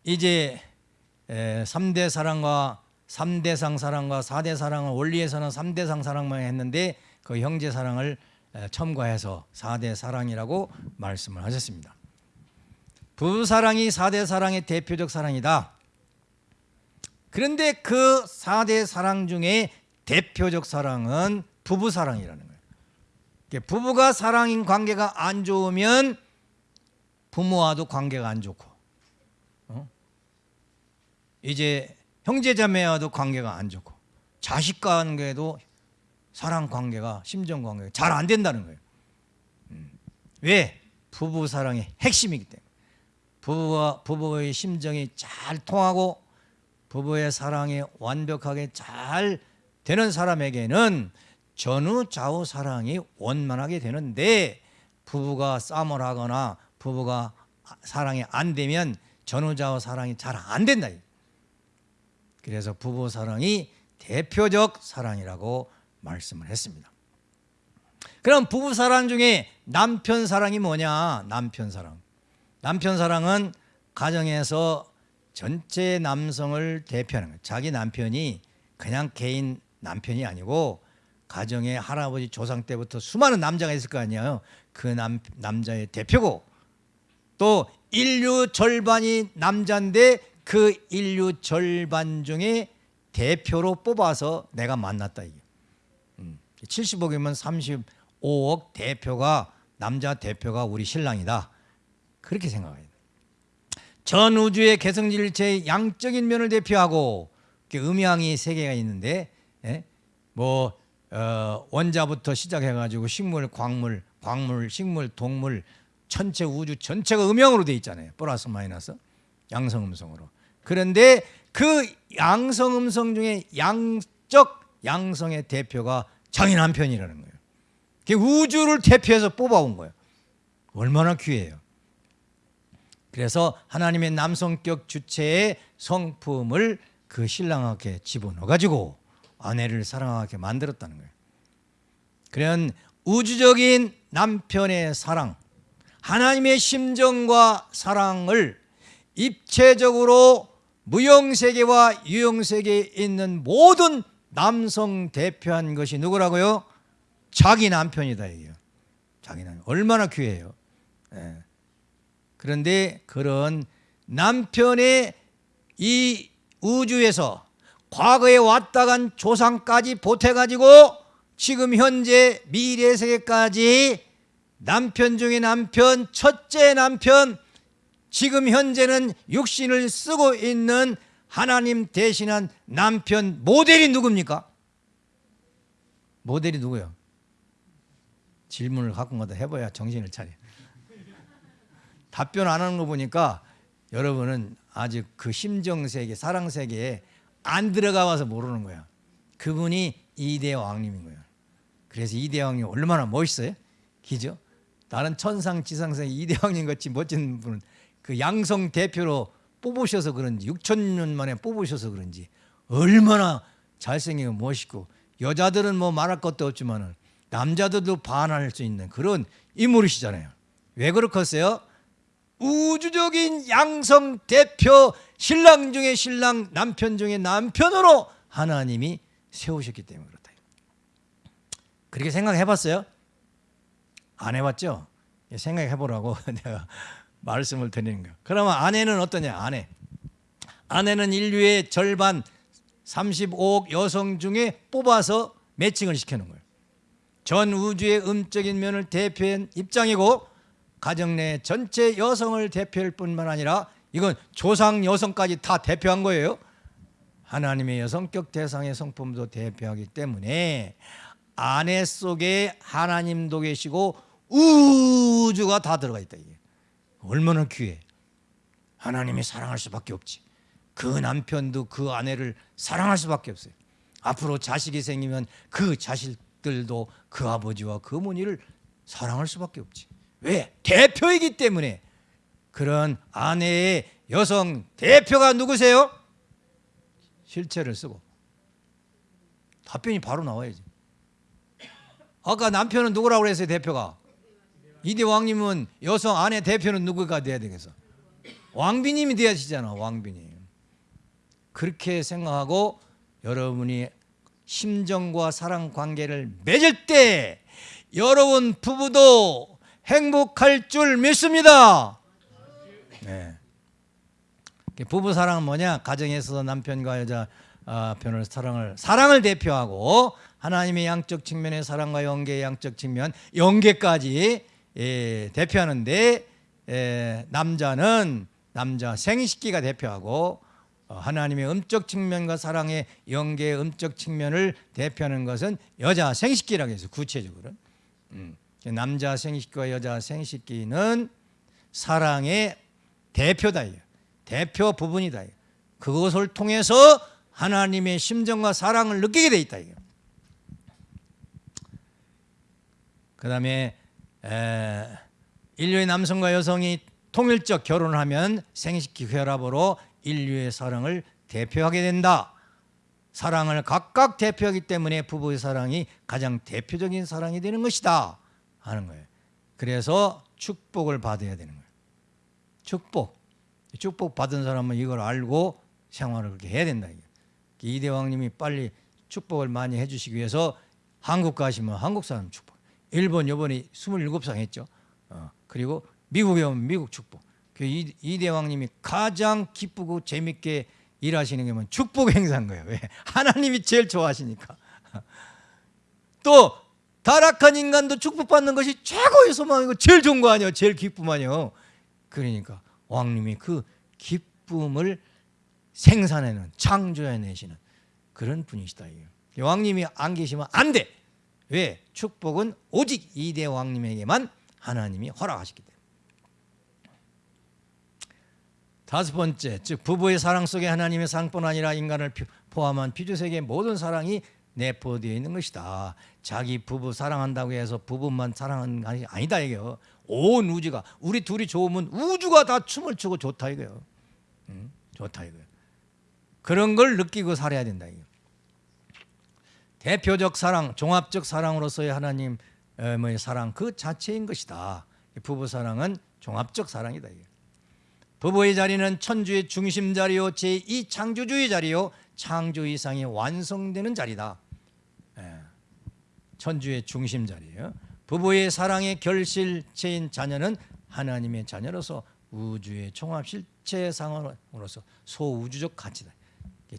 이제 3대 사랑과 3대상 사랑과 4대 사랑을 원리에서는 3대상 사랑만 했는데 그 형제 사랑을 에, 첨가해서 4대 사랑이라고 말씀을 하셨습니다. 부부 사랑이 4대 사랑의 대표적 사랑이다. 그런데 그 4대 사랑 중에 대표적 사랑은 부부 사랑이라는 거예요. 부부가 사랑인 관계가 안 좋으면 부모와도 관계가 안 좋고 어? 이제 형제자매와도 관계가 안 좋고 자식 관계도 사랑 관계가 심정 관계가 잘 안 된다는 거예요. 음. 왜? 부부 사랑의 핵심이기 때문에 부부와 부부의 심정이 잘 통하고 부부의 사랑이 완벽하게 잘 되는 사람에게는 전후 좌우 사랑이 원만하게 되는데 부부가 싸움을 하거나 부부가 사랑이 안 되면 전후자와 사랑이 잘 안 된다. 그래서 부부 사랑이 대표적 사랑이라고 말씀을 했습니다. 그럼 부부 사랑 중에 남편 사랑이 뭐냐? 남편 사랑. 남편 사랑은 가정에서 전체 남성을 대표하는 거예요. 자기 남편이 그냥 개인 남편이 아니고 가정의 할아버지 조상 때부터 수많은 남자가 있을 거 아니에요. 그 남, 남자의 대표고 또 인류 절반이 남자인데 그 인류 절반 중에 대표로 뽑아서 내가 만났다 이게. 음, 70억이면 35억 대표가 남자 대표가 우리 신랑이다. 그렇게 생각해야 돼. 전 우주의 개성질체의 양적인 면을 대표하고 음양이 세 개가 있는데 예? 뭐 어, 원자부터 시작해가지고 식물, 광물, 광물, 식물, 동물 전체 우주 전체가 음양으로 돼 있잖아요. 플러스 마이너스 양성 음성으로. 그런데 그 양성 음성 중에 양적 양성의 대표가 자기 남편이라는 거예요. 그게 우주를 대표해서 뽑아온 거예요. 얼마나 귀해요. 그래서 하나님의 남성격 주체의 성품을 그 신랑에게 집어넣어 가지고 아내를 사랑하게 만들었다는 거예요. 그런 우주적인 남편의 사랑, 하나님의 심정과 사랑을 입체적으로 무형세계와 유형세계에 있는 모든 남성 대표한 것이 누구라고요? 자기 남편이다 이게요. 자기 남 얼마나 귀해요. 예. 그런데 그런 남편의 이 우주에서 과거에 왔다 간 조상까지 보태가지고 지금 현재 미래 세계까지 남편 중에 남편, 첫째 남편, 지금 현재는 육신을 쓰고 있는 하나님 대신한 남편 모델이 누굽니까? 모델이 누구요? 질문을 가끔가다 해봐야 정신을 차려. 답변 안 하는 거 보니까 여러분은 아직 그 심정 세계, 사랑 세계에 안 들어가 봐서 모르는 거야. 그분이 이대 왕님인 거야. 그래서 이대 왕님 얼마나 멋있어요? 기죠? 다른 천상 지상생 이대 왕님 같이 멋진 분은 그 양성 대표로 뽑으셔서 그런지 6천 년 만에 뽑으셔서 그런지 얼마나 잘생기고 멋있고 여자들은 뭐 말할 것도 없지만은 남자들도 반할 수 있는 그런 인물이시잖아요. 왜 그렇겠어요? 우주적인 양성 대표 신랑 중에 신랑 남편 중에 남편으로 하나님이 세우셨기 때문에 그렇다. 그렇게 생각해 봤어요? 안 해봤죠? 생각해 보라고 내가 말씀을 드리는 거예요. 그러면 아내는 어떠냐? 아내. 아내는 인류의 절반 35억 여성 중에 뽑아서 매칭을 시키는 거예요. 전 우주의 음적인 면을 대표한 입장이고 가정 내 전체 여성을 대표할 뿐만 아니라 이건 조상 여성까지 다 대표한 거예요. 하나님의 여성격 대상의 성품도 대표하기 때문에 아내 속에 하나님도 계시고 우주가 다 들어가 있다 이게. 얼마나 귀해. 하나님이 사랑할 수밖에 없지. 그 남편도 그 아내를 사랑할 수밖에 없어요. 앞으로 자식이 생기면 그 자식들도 그 아버지와 그 어머니를 사랑할 수밖에 없지. 왜? 대표이기 때문에 그런 아내의 여성 대표가 누구세요? 실체를 쓰고 답변이 바로 나와야지. 아까 남편은 누구라고 그랬어요 대표가? 이대 왕님은 여성 아내 대표는 누구가 돼야 되겠어? 왕비님이 돼야지잖아 왕비님. 그렇게 생각하고 여러분이 심정과 사랑 관계를 맺을 때 여러분 부부도 행복할 줄 믿습니다. 네. 부부 사랑은 뭐냐? 가정에서 남편과 여자 아, 편을 사랑을 사랑을 대표하고 하나님의 양적 측면의 사랑과 연계의 양적 측면 연계까지 예, 대표하는데 예, 남자는 남자 생식기가 대표하고 어, 하나님의 음적 측면과 사랑의 연계의 음적 측면을 대표하는 것은 여자 생식기라고 해서 구체적으로 음, 남자 생식기와 여자 생식기는 사랑의 대표다 대표 부분이다 그것을 통해서 하나님의 심정과 사랑을 느끼게 돼 있다 그 다음에 인류의 남성과 여성이 통일적 결혼을 하면 생식기 혈압으로 인류의 사랑을 대표하게 된다. 사랑을 각각 대표하기 때문에 부부의 사랑이 가장 대표적인 사랑이 되는 것이다 하는 거예요. 그래서 축복을 받아야 되는 거예요. 축복. 축복 받은 사람은 이걸 알고 생활을 그렇게 해야 된다. 이 대왕님이 빨리 축복을 많이 해주시기 위해서 한국 가시면 한국 사람 축복. 일본 요번에 27상 했죠. 어, 그리고 미국에 오면 미국 축복. 그 이, 이 대왕님이 가장 기쁘고 재밌게 일하시는 게 뭐냐 축복 행사인 거예요. 왜? 하나님이 제일 좋아하시니까. 또 타락한 인간도 축복받는 것이 최고의 소망이고 제일 좋은 거 아니에요. 제일 기쁨 아니에요. 그러니까 왕님이 그 기쁨을 생산해내는 창조해내시는 그런 분이시다. 왕님이 안 계시면 안 돼. 왜? 축복은 오직 이대 왕님에게만 하나님이 허락하셨기 때문에. 다섯 번째, 즉 부부의 사랑 속에 하나님의 사랑뿐 아니라 인간을 포함한 피주세계의 모든 사랑이 내포되어 있는 것이다. 자기 부부 사랑한다고 해서 부부만 사랑하는 것이 아니다 이게요. 온 우주가 우리 둘이 좋으면 우주가 다 춤을 추고 좋다 이거요. 응? 좋다 이거요. 그런 걸 느끼고 살아야 된다 이거. 대표적 사랑, 종합적 사랑으로서의 하나님 의 사랑 그 자체인 것이다. 부부 사랑은 종합적 사랑이다 이게. 부부의 자리는 천주의 중심 자리요 제2 창조주의 자리요 창조 이상이 완성되는 자리다. 예. 천주의 중심 자리예요. 부부의 사랑의 결실체인 자녀는 하나님의 자녀로서 우주의 종합 실체상으로서 소우주적 가치다.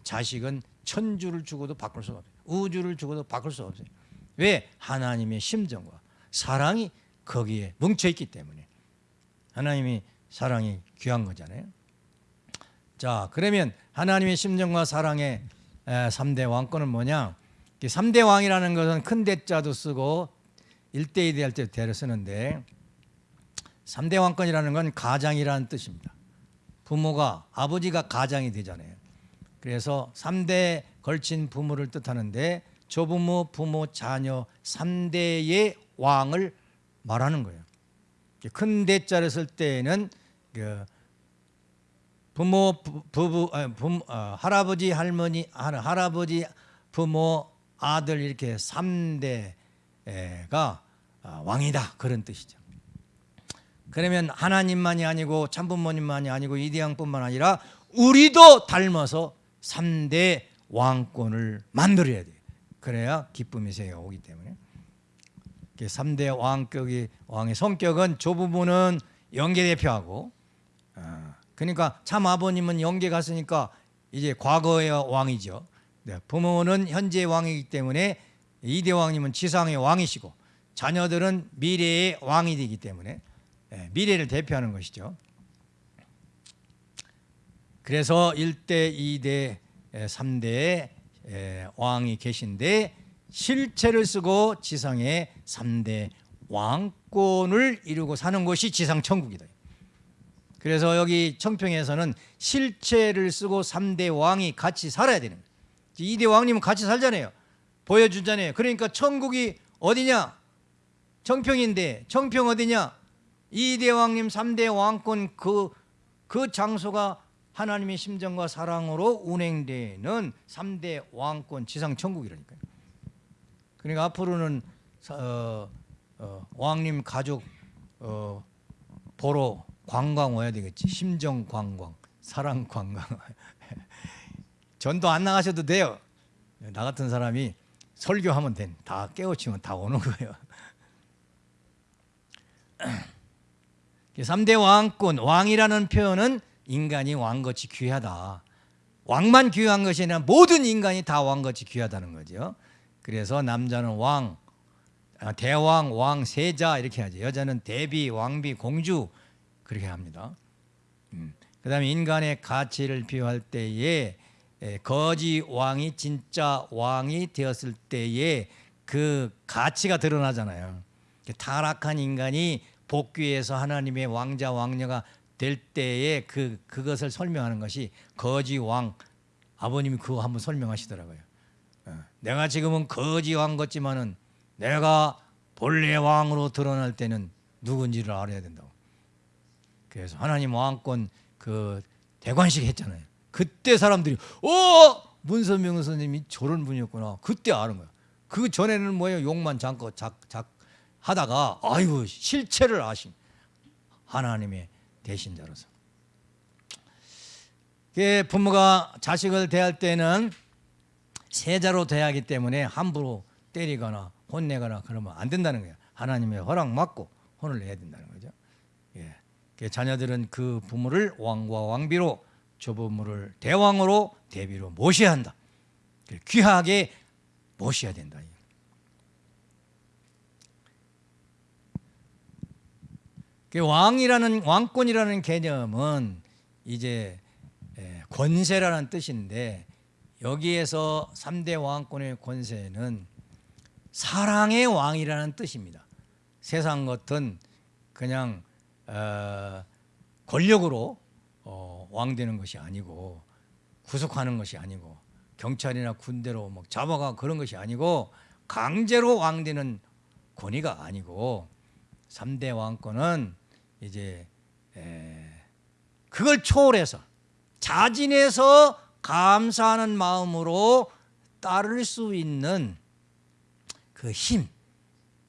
자식은 천주를 주고도 바꿀 수가 없어요. 우주를 주고도 바꿀 수 없어요. 왜? 하나님의 심정과 사랑이 거기에 뭉쳐 있기 때문에 하나님이 사랑이 귀한 거잖아요. 자, 그러면 하나님의 심정과 사랑의 3대 왕권은 뭐냐? 3대 왕이라는 것은 큰 대자도 쓰고 1대 2대 할 때 대를 쓰는데 3대 왕권이라는 건 가장이라는 뜻입니다. 부모가 아버지가 가장이 되잖아요. 그래서 3대 걸친 부모를 뜻하는데 조부모, 부모, 자녀 3대의 왕을 말하는 거예요. 큰 대자를 쓸 때에는 그 부모, 부부, 부모, 어, 할아버지, 할머니, 할아버지, 부모, 아들 이렇게 3대가 어, 왕이다 그런 뜻이죠. 그러면 하나님만이 아니고 참부모님만이 아니고 이대왕뿐만 아니라 우리도 닮아서 3대 왕권을 만들어야 돼요. 그래야 기쁨이 새가 오기 때문에. 3대 왕격이 왕의 성격은 조부모는 영계 대표하고 어, 그러니까 참 아버님은 영계 갔으니까 이제 과거의 왕이죠. 네, 부모는 현재 왕이기 때문에 이대 왕님은 지상의 왕이시고 자녀들은 미래의 왕이 되기 때문에 네, 미래를 대표하는 것이죠. 그래서 1대, 2대, 3대 왕이 계신데 실체를 쓰고 지상의 3대 왕권을 이루고 사는 것이 지상 천국이다. 그래서 여기 청평에서는 실체를 쓰고 3대 왕이 같이 살아야 되는. 2대 왕님은 같이 살잖아요. 보여주잖아요. 그러니까 천국이 어디냐? 청평인데 청평 어디냐? 2대 왕님 3대 왕권 그, 그 장소가 하나님의 심정과 사랑으로 운행되는 3대 왕권 지상 천국이라니까요. 그러니까 앞으로는 어, 어, 왕님 가족 어, 보러 관광 와야 되겠지. 심정 관광, 사랑 관광. 전도 안 나가셔도 돼요. 나 같은 사람이 설교하면 된. 다 깨우치면 다 오는 거예요. 3대 왕권, 왕이라는 표현은 인간이 왕같이 귀하다. 왕만 귀한 것이 아니라 모든 인간이 다 왕같이 귀하다는 거죠. 그래서 남자는 왕, 아, 대왕, 왕, 세자 이렇게 하죠. 여자는 대비, 왕비, 공주 그렇게 합니다. 음. 그 다음에 인간의 가치를 비유할 때에 거지 왕이 진짜 왕이 되었을 때에 그 가치가 드러나잖아요. 타락한 인간이 복귀해서 하나님의 왕자 왕녀가 될 때에 그 그것을 설명하는 것이 거지 왕 아버님이 그거 한번 설명하시더라고요. 어, 내가 지금은 거지 왕 같지만은 내가 본래 왕으로 드러날 때는 누군지를 알아야 된다고. 그래서 하나님 왕권 그 대관식 했잖아요. 그때 사람들이 어 문선명 선생님이 저런 분이었구나. 그때 아는 거야. 그 전에는 뭐예요 욕만 잠깐 작, 작 하다가 아이고 실체를 아신 하나님의 대신자로서. 그 부모가 자식을 대할 때는 세자로 대야 하기 때문에 함부로 때리거나 혼내거나 그러면 안 된다는 거예요. 하나님의 허락 받고 혼을 내야 된다는 거죠. 예. 그 자녀들은 그 부모를 왕과 왕비로 조부모를 대왕으로 대비로 모셔야 한다. 귀하게 모셔야 된다. 그 왕이라는 왕권이라는 개념은 이제 권세라는 뜻인데 여기에서 3대 왕권의 권세는 사랑의 왕이라는 뜻입니다. 세상 같은 그냥 어, 권력으로 어, 왕 되는 것이 아니고 구속하는 것이 아니고 경찰이나 군대로 뭐 잡아가 그런 것이 아니고 강제로 왕 되는 권위가 아니고 3대 왕권은 이제 에, 그걸 초월해서 자진해서 감사하는 마음으로 따를 수 있는 그 힘,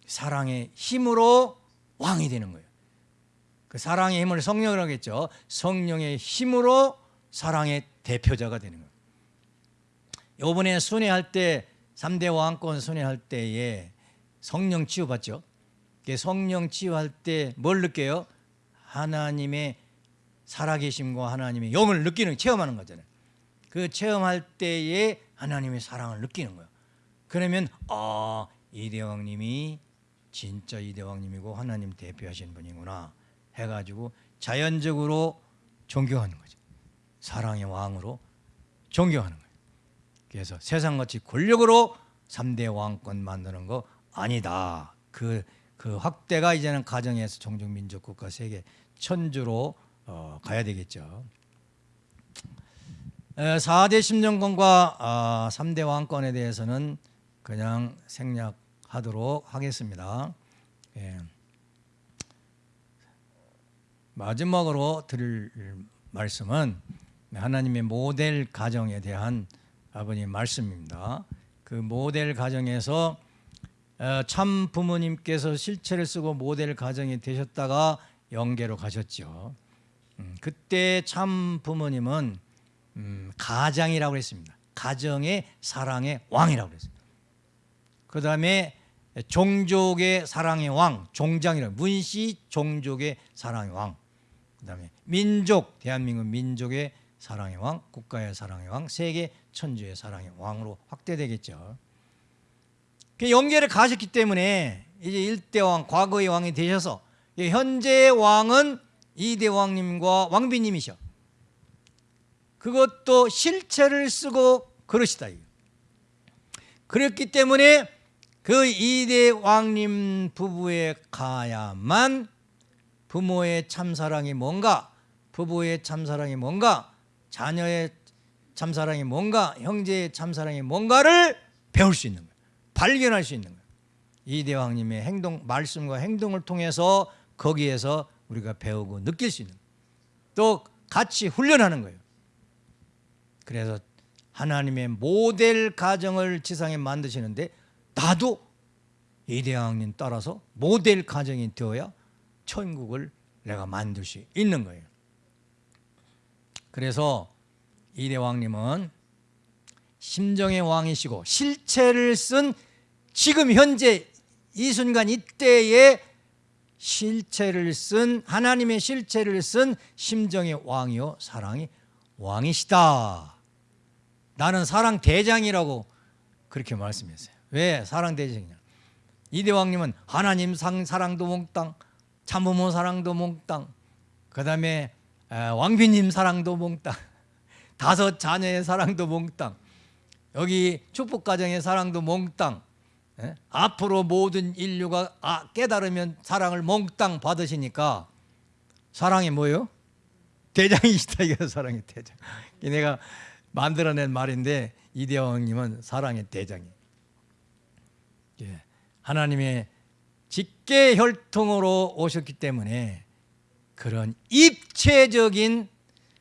사랑의 힘으로 왕이 되는 거예요. 그 사랑의 힘을 성령이라고 했죠. 성령의 힘으로 사랑의 대표자가 되는 거예요. 요번에 순회할 때 3대 왕권 순회할 때에 성령 치유받죠. 성령 치유할 때 뭘 느껴요? 하나님의 살아계심과 하나님의 영을 느끼는 체험하는 거잖아요. 그 체험할 때에 하나님의 사랑을 느끼는 거예요. 그러면 아 이 대왕님이 진짜 이 대왕님이고 하나님 대표하시는 분이구나 해가지고 자연적으로 존경하는 거죠. 사랑의 왕으로 존경하는 거예요. 그래서 세상같이 권력으로 3대 왕권 만드는 거 아니다. 그, 그 확대가 이제는 가정에서 종족민족 국가 세계 천주로 어, 가야 되겠죠. 4대 심정권과 3대 아, 왕권에 대해서는 그냥 생략하도록 하겠습니다. 예. 마지막으로 드릴 말씀은 하나님의 모델 가정에 대한 아버님 말씀입니다. 그 모델 가정에서 어, 참 부모님께서 실체를 쓰고 모델 가정이 되셨다가 영계로 가셨죠. 음, 그때 참 부모님은 음, 가장이라고 했습니다. 가정의 사랑의 왕이라고 했습니다. 그 다음에 종족의 사랑의 왕, 종장이라고 문씨 종족의 사랑의 왕. 그 다음에 민족, 대한민국 민족의 사랑의 왕, 국가의 사랑의 왕, 세계 천주의 사랑의 왕으로 확대되겠죠. 그 연계를 가셨기 때문에 이제 일대 왕, 과거의 왕이 되셔서 현재의 왕은 이대 왕님과 왕비님이셔. 그것도 실체를 쓰고 그러시다. 그렇기 때문에 그 이대 왕님 부부에 가야만 부모의 참사랑이 뭔가 부부의 참사랑이 뭔가 자녀의 참사랑이 뭔가 형제의 참사랑이 뭔가를 배울 수 있는 거예요. 발견할 수 있는 거예요. 이 대왕님의 행동 말씀과 행동을 통해서 거기에서 우리가 배우고 느낄 수 있는. 또 같이 훈련하는 거예요. 그래서 하나님의 모델 가정을 지상에 만드시는데 나도 이 대왕님 따라서 모델 가정이 되어야 천국을 내가 만들 수 있는 거예요. 그래서 이대왕님은 심정의 왕이시고 실체를 쓴 지금 현재 이 순간 이때에 실체를 쓴 하나님의 실체를 쓴 심정의 왕이요 사랑의 왕이시다. 나는 사랑 대장이라고 그렇게 말씀했어요. 왜 사랑 대장이냐? 이대왕님은 하나님 상 사랑도 몽땅, 참부모 사랑도 몽땅, 그 다음에 왕비님 사랑도 몽땅, 다섯 자녀의 사랑도 몽땅, 여기 축복가정의 사랑도 몽땅, 에? 앞으로 모든 인류가 아, 깨달으면 사랑을 몽땅 받으시니까 사랑이 뭐예요? 대장이시다 이거 사랑의 대장. 내가 만들어낸 말인데 이대왕님은 사랑의 대장이. 예. 하나님의 직계 혈통으로 오셨기 때문에 그런 입체적인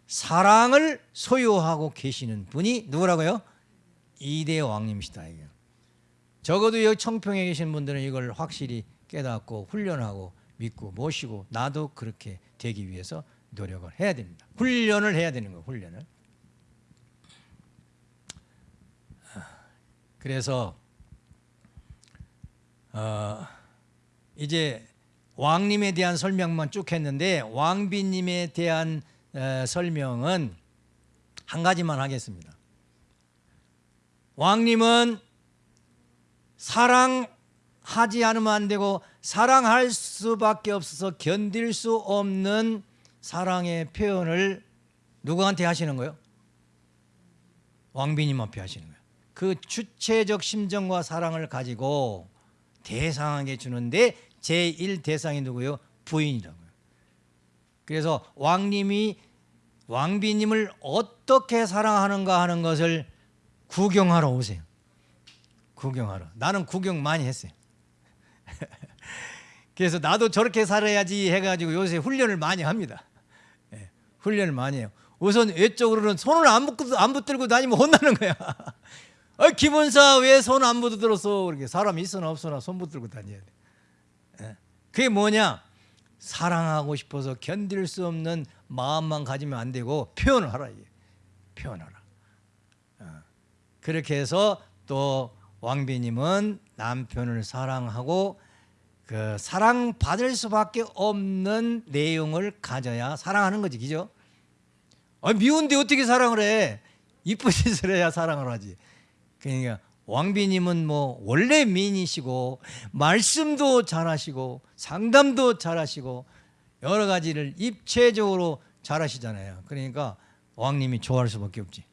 사랑을 소유하고 계시는 분이 누구라고요? 이대 왕님이시다. 적어도 여기 청평에 계신 분들은 이걸 확실히 깨닫고 훈련하고 믿고 모시고 나도 그렇게 되기 위해서 노력을 해야 됩니다. 훈련을 해야 되는 거예요. 훈련을. 그래서 어, 이제 왕님에 대한 설명만 쭉 했는데 왕비님에 대한 에, 설명은 한 가지만 하겠습니다. 왕님은 사랑하지 않으면 안 되고 사랑할 수밖에 없어서 견딜 수 없는 사랑의 표현을 누구한테 하시는 거예요? 왕비님 앞에 하시는 거예요. 그 주체적 심정과 사랑을 가지고 대상에게 주는데 제1 대상이 누구요? 부인이라고요. 그래서 왕님이 왕비님을 어떻게 사랑하는가 하는 것을 구경하러 오세요. 구경하러. 나는 구경 많이 했어요. 그래서 나도 저렇게 살아야지 해가지고 요새 훈련을 많이 합니다. 예, 훈련을 많이 해요. 우선 외적으로는 손을 안, 붙고, 안 붙들고 다니면 혼나는 거야. 어, 김원사 왜 손 안 붙들었어? 그렇게 사람이 있으나 없으나 손 붙들고 다녀야 돼. 예. 그게 뭐냐? 사랑하고 싶어서 견딜 수 없는 마음만 가지면 안 되고 표현을 하라 이게. 표현하라. 어. 그렇게 해서 또 왕비님은 남편을 사랑하고 그 사랑 받을 수밖에 없는 내용을 가져야 사랑하는 거지, 그죠? 아, 미운데 어떻게 사랑을 해? 이쁜 짓을 해야 사랑을 하지. 그러니까 왕비님은 뭐 원래 미인이시고 말씀도 잘하시고 상담도 잘하시고 여러 가지를 입체적으로 잘하시잖아요. 그러니까 왕님이 좋아할 수밖에 없지.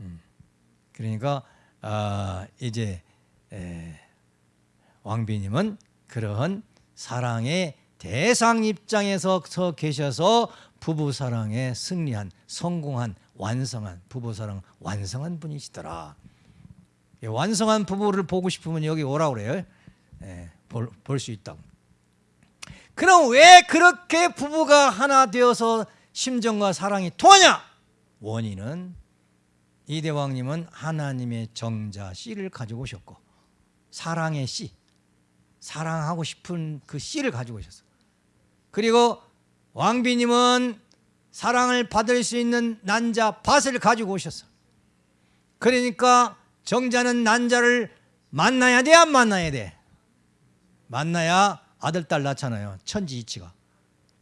음. 그러니까 아, 이제 에, 왕비님은 그러한 사랑의 대상 입장에서 서 계셔서 부부 사랑에 승리한 성공한 완성한 부부 사랑 완성한 분이시더라. 예, 완성한 부부를 보고 싶으면 여기 오라 그래요. 예, 볼수 있다고. 그럼 왜 그렇게 부부가 하나 되어서 심정과 사랑이 통하냐? 원인은 이대왕님은 하나님의 정자 씨를 가지고 오셨고 사랑의 씨, 사랑하고 싶은 그 씨를 가지고 오셨어. 그리고 왕비님은 사랑을 받을 수 있는 난자 밭을 가지고 오셨어. 그러니까 정자는 난자를 만나야 돼, 안 만나야 돼? 만나야 아들, 딸 낳잖아요. 천지이치가.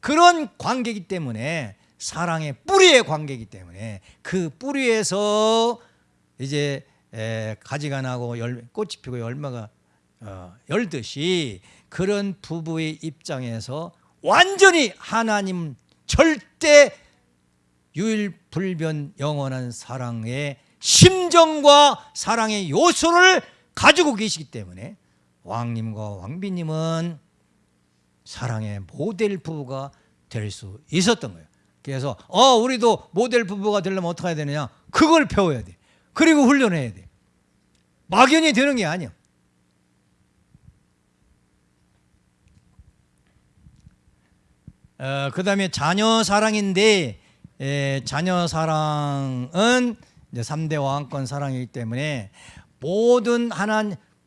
그런 관계이기 때문에 사랑의 뿌리의 관계이기 때문에 그 뿌리에서 이제 에, 가지가 나고 열, 꽃이 피고 열매가 어, 열듯이 그런 부부의 입장에서 완전히 하나님 절대 유일불변 영원한 사랑의 심정과 사랑의 요소를 가지고 계시기 때문에 왕님과 왕비님은 사랑의 모델 부부가 될 수 있었던 거예요. 그래서 어 우리도 모델 부부가 되려면 어떻게 해야 되느냐? 그걸 배워야 돼. 그리고 훈련해야 돼. 막연히 되는 게 아니야. 어, 그 다음에 자녀 사랑인데 에, 자녀 사랑은 이제 3대 왕권 사랑이기 때문에 모든 하나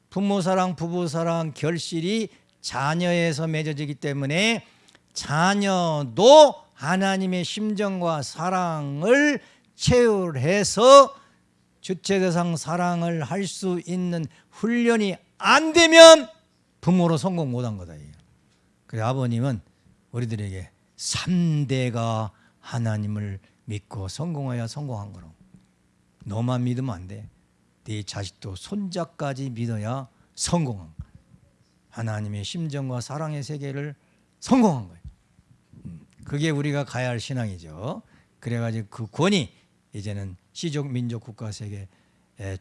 부모 사랑, 부부 사랑 결실이 자녀에서 맺어지기 때문에 자녀도 하나님의 심정과 사랑을 체울해서 주체대상 사랑을 할 수 있는 훈련이 안 되면 부모로 성공 못한 거다. 그래서 아버님은 우리들에게 3대가 하나님을 믿고 성공해야 성공한 거라고. 너만 믿으면 안 돼. 네 자식도 손자까지 믿어야 성공한. 하나님의 심정과 사랑의 세계를 성공한 거예요. 음, 그게 우리가 가야 할 신앙이죠. 그래가지고 그 권이 이제는 시족, 민족, 국가, 세계,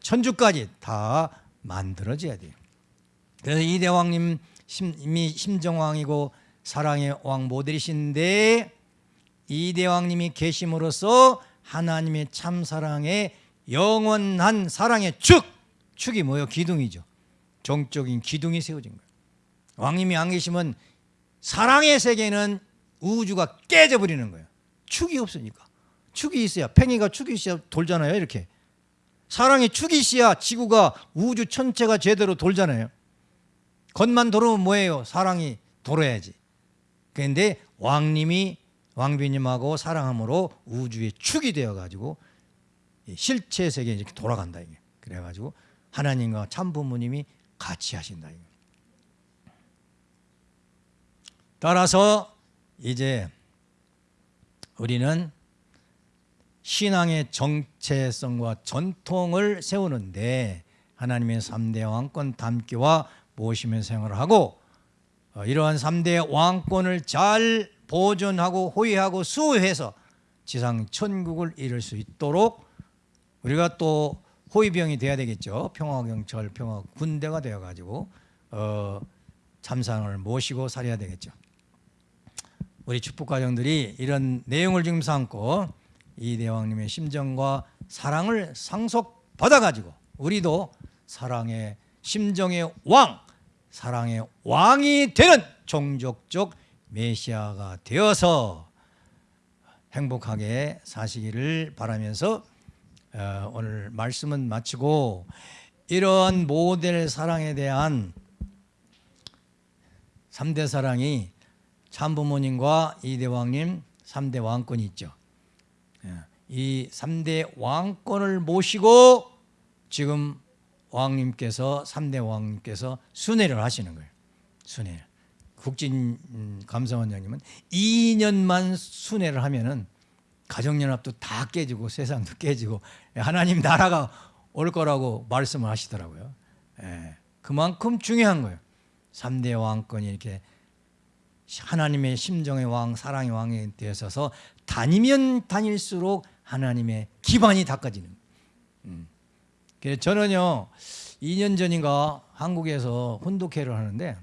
천주까지 다 만들어져야 돼요. 그래서 이대왕님 이미 심정왕이고 사랑의 왕 모델이신데 이대왕님이 계심으로써 하나님의 참 사랑의 영원한 사랑의 축 축이 뭐예요? 기둥이죠. 정적인 기둥이 세워진 거예요. 왕님이 안 계시면 사랑의 세계는 우주가 깨져버리는 거예요. 축이 없으니까. 축이 있어야 팽이가 축이 있어야 돌잖아요. 이렇게. 사랑의 축이 있어야 지구가 우주 전체가 제대로 돌잖아요. 겉만 돌으면 뭐예요? 사랑이 돌아야지. 그런데 왕님이 왕비님하고 사랑함으로 우주의 축이 되어 가지고 실체 세계에 이렇게 돌아간다 이게. 그래 가지고 하나님과 참 부모님이 같이 하신다 이게. 따라서 이제 우리는 신앙의 정체성과 전통을 세우는데 하나님의 3대 왕권 담기와 모시면 생활을 하고 어, 이러한 3대 왕권을 잘 보존하고 호위하고 수호해서 지상 천국을 이룰 수 있도록 우리가 또 호위병이 돼야 되겠죠. 평화경찰, 평화 군대가 되어 가지고 어, 참상을 모시고 살아야 되겠죠. 우리 축복가정들이 이런 내용을 지금 삼고 이 대왕님의 심정과 사랑을 상속받아 가지고 우리도 사랑의 심정의 왕, 사랑의 왕이 되는 종족적 메시아가 되어서 행복하게 사시기를 바라면서 어, 오늘 말씀은 마치고 이러한 모델 사랑에 대한 3대 사랑이 참부모님과 이대왕님 3대 왕권이 있죠. 예, 이 3대 왕권을 모시고 지금 왕님께서 3대 왕님께서 순회를 하시는 거예요. 순회. 국진 음, 감사원장님은 2년만 순회를 하면은 가정연합도 다 깨지고 세상도 깨지고 하나님 나라가 올 거라고 말씀을 하시더라고요. 예, 그만큼 중요한 거예요. 3대 왕권이 이렇게 하나님의 심정의 왕, 사랑의 왕에 되어서 다니면 다닐수록 하나님의 기반이 닦아지는. 음. 그래서 저는요 2년 전인가 한국에서 훈독회를 하는데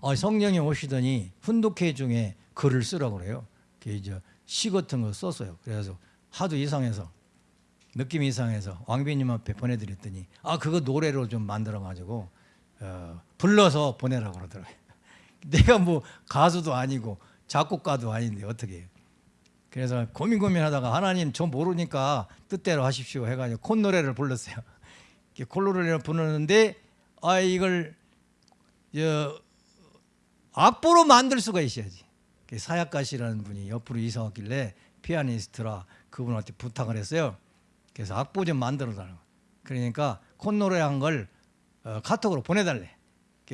어, 성령이 오시더니 훈독회 중에 글을 쓰라고 그래요. 이제 시 같은 거 썼어요. 그래서 하도 이상해서 느낌이 이상해서 왕비님 앞에 보내드렸더니 아 그거 노래로 좀 만들어 가지고 어, 불러서 보내라고 그러더라고요. 내가 뭐 가수도 아니고 작곡가도 아닌데 어떻게 해요. 그래서 고민 고민하다가 하나님 저 모르니까 뜻대로 하십시오 해가지고 콧노래를 불렀어요. 콧노래를 부르는데 아 이걸 저 악보로 만들 수가 있어야지. 사약가시라는 분이 옆으로 이사 왔길래 피아니스트라 그분한테 부탁을 했어요. 그래서 악보 좀 만들어 달라고. 그러니까 콧노래 한걸 어, 카톡으로 보내달래.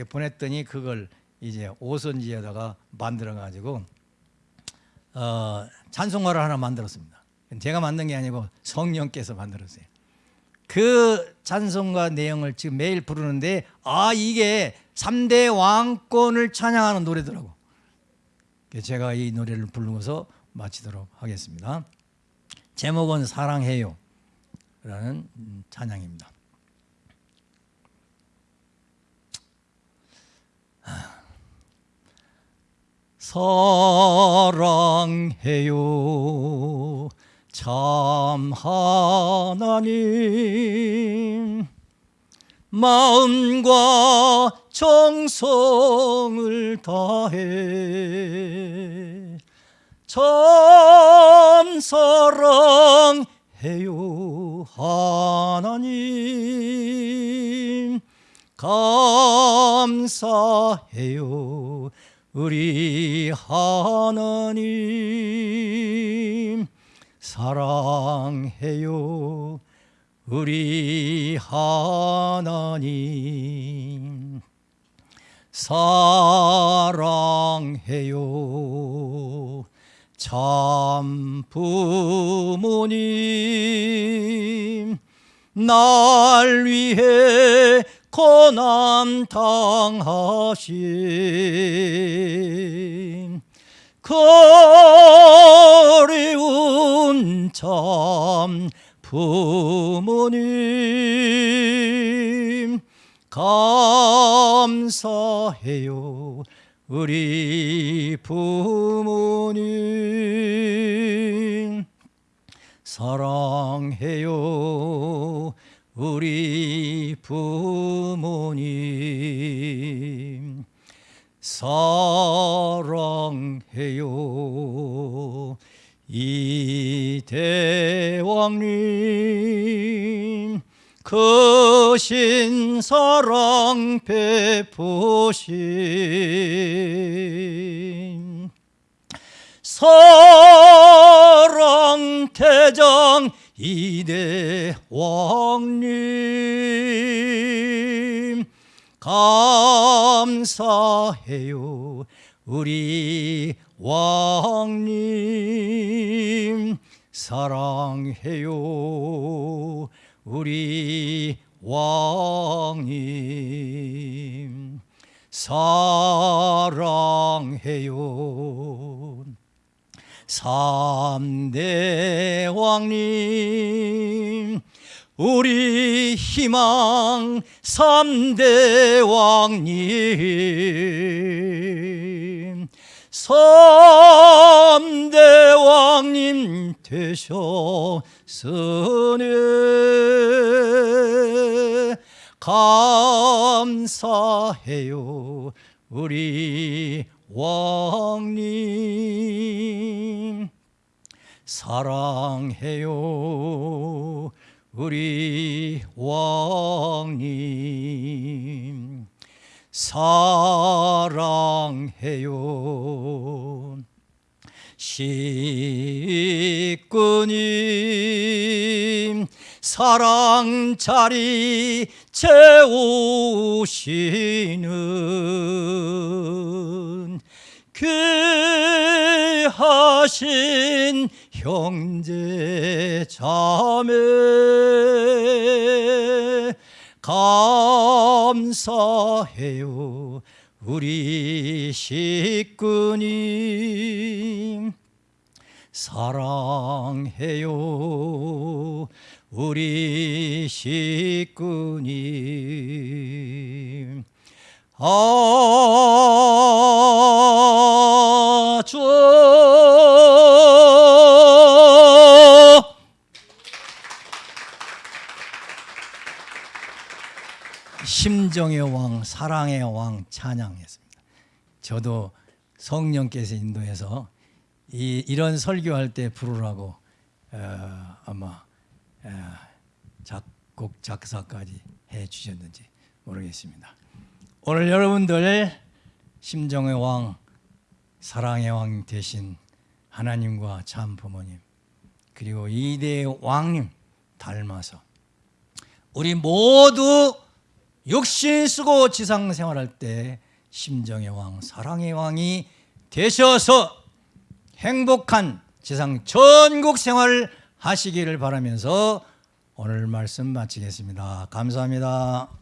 보냈더니 그걸 이제 오선지에다가 만들어 가지고 어, 찬송가를 하나 만들었습니다. 제가 만든 게 아니고 성령께서 만들었어요. 그 찬송가 내용을 지금 매일 부르는데 아 이게 3대 왕권을 찬양하는 노래더라고. 제가 이 노래를 부르면서 마치도록 하겠습니다. 제목은 사랑해요 라는 찬양입니다. 사랑해요 참 하나님 마음과 정성을 다해 참 사랑해요 하나님. 감사해요 우리 하나님. 사랑해요 우리 하나님 사랑해요. 참 부모님 날 위해 고난 당하신 거리운 참 부모님 감사해요. 우리 부모님 사랑해요. 우리 부모님 사랑해요 이대왕님 크신 사랑 베푸신 사랑 대장 이대왕님 감사해요. 우리 왕님 사랑해요. 우리 왕님 사랑해요. 삼대 왕님 우리 희망 삼대 왕님 삼대 왕님 되셨으네 감사해요 우리 왕님. 사랑해요 우리 왕님 사랑해요. 식구님 사랑 자리 채우시는 귀하신 형제 자매 감사해요 우리 식구님. 사랑해요 우리 식구님. 아주 심정의 왕, 사랑의 왕 찬양했습니다. 저도 성령께서 인도해서 이, 이런 설교할 때 부르라고 어, 아마 어, 작곡 작사까지 해 주셨는지 모르겠습니다. 오늘 여러분들 심정의 왕, 사랑의 왕 되신 하나님과 참 부모님 그리고 이대 왕님 닮아서 우리 모두 육신 쓰고 지상 생활할 때 심정의 왕, 사랑의 왕이 되셔서 행복한 지상 전국 생활을 하시기를 바라면서 오늘 말씀 마치겠습니다. 감사합니다.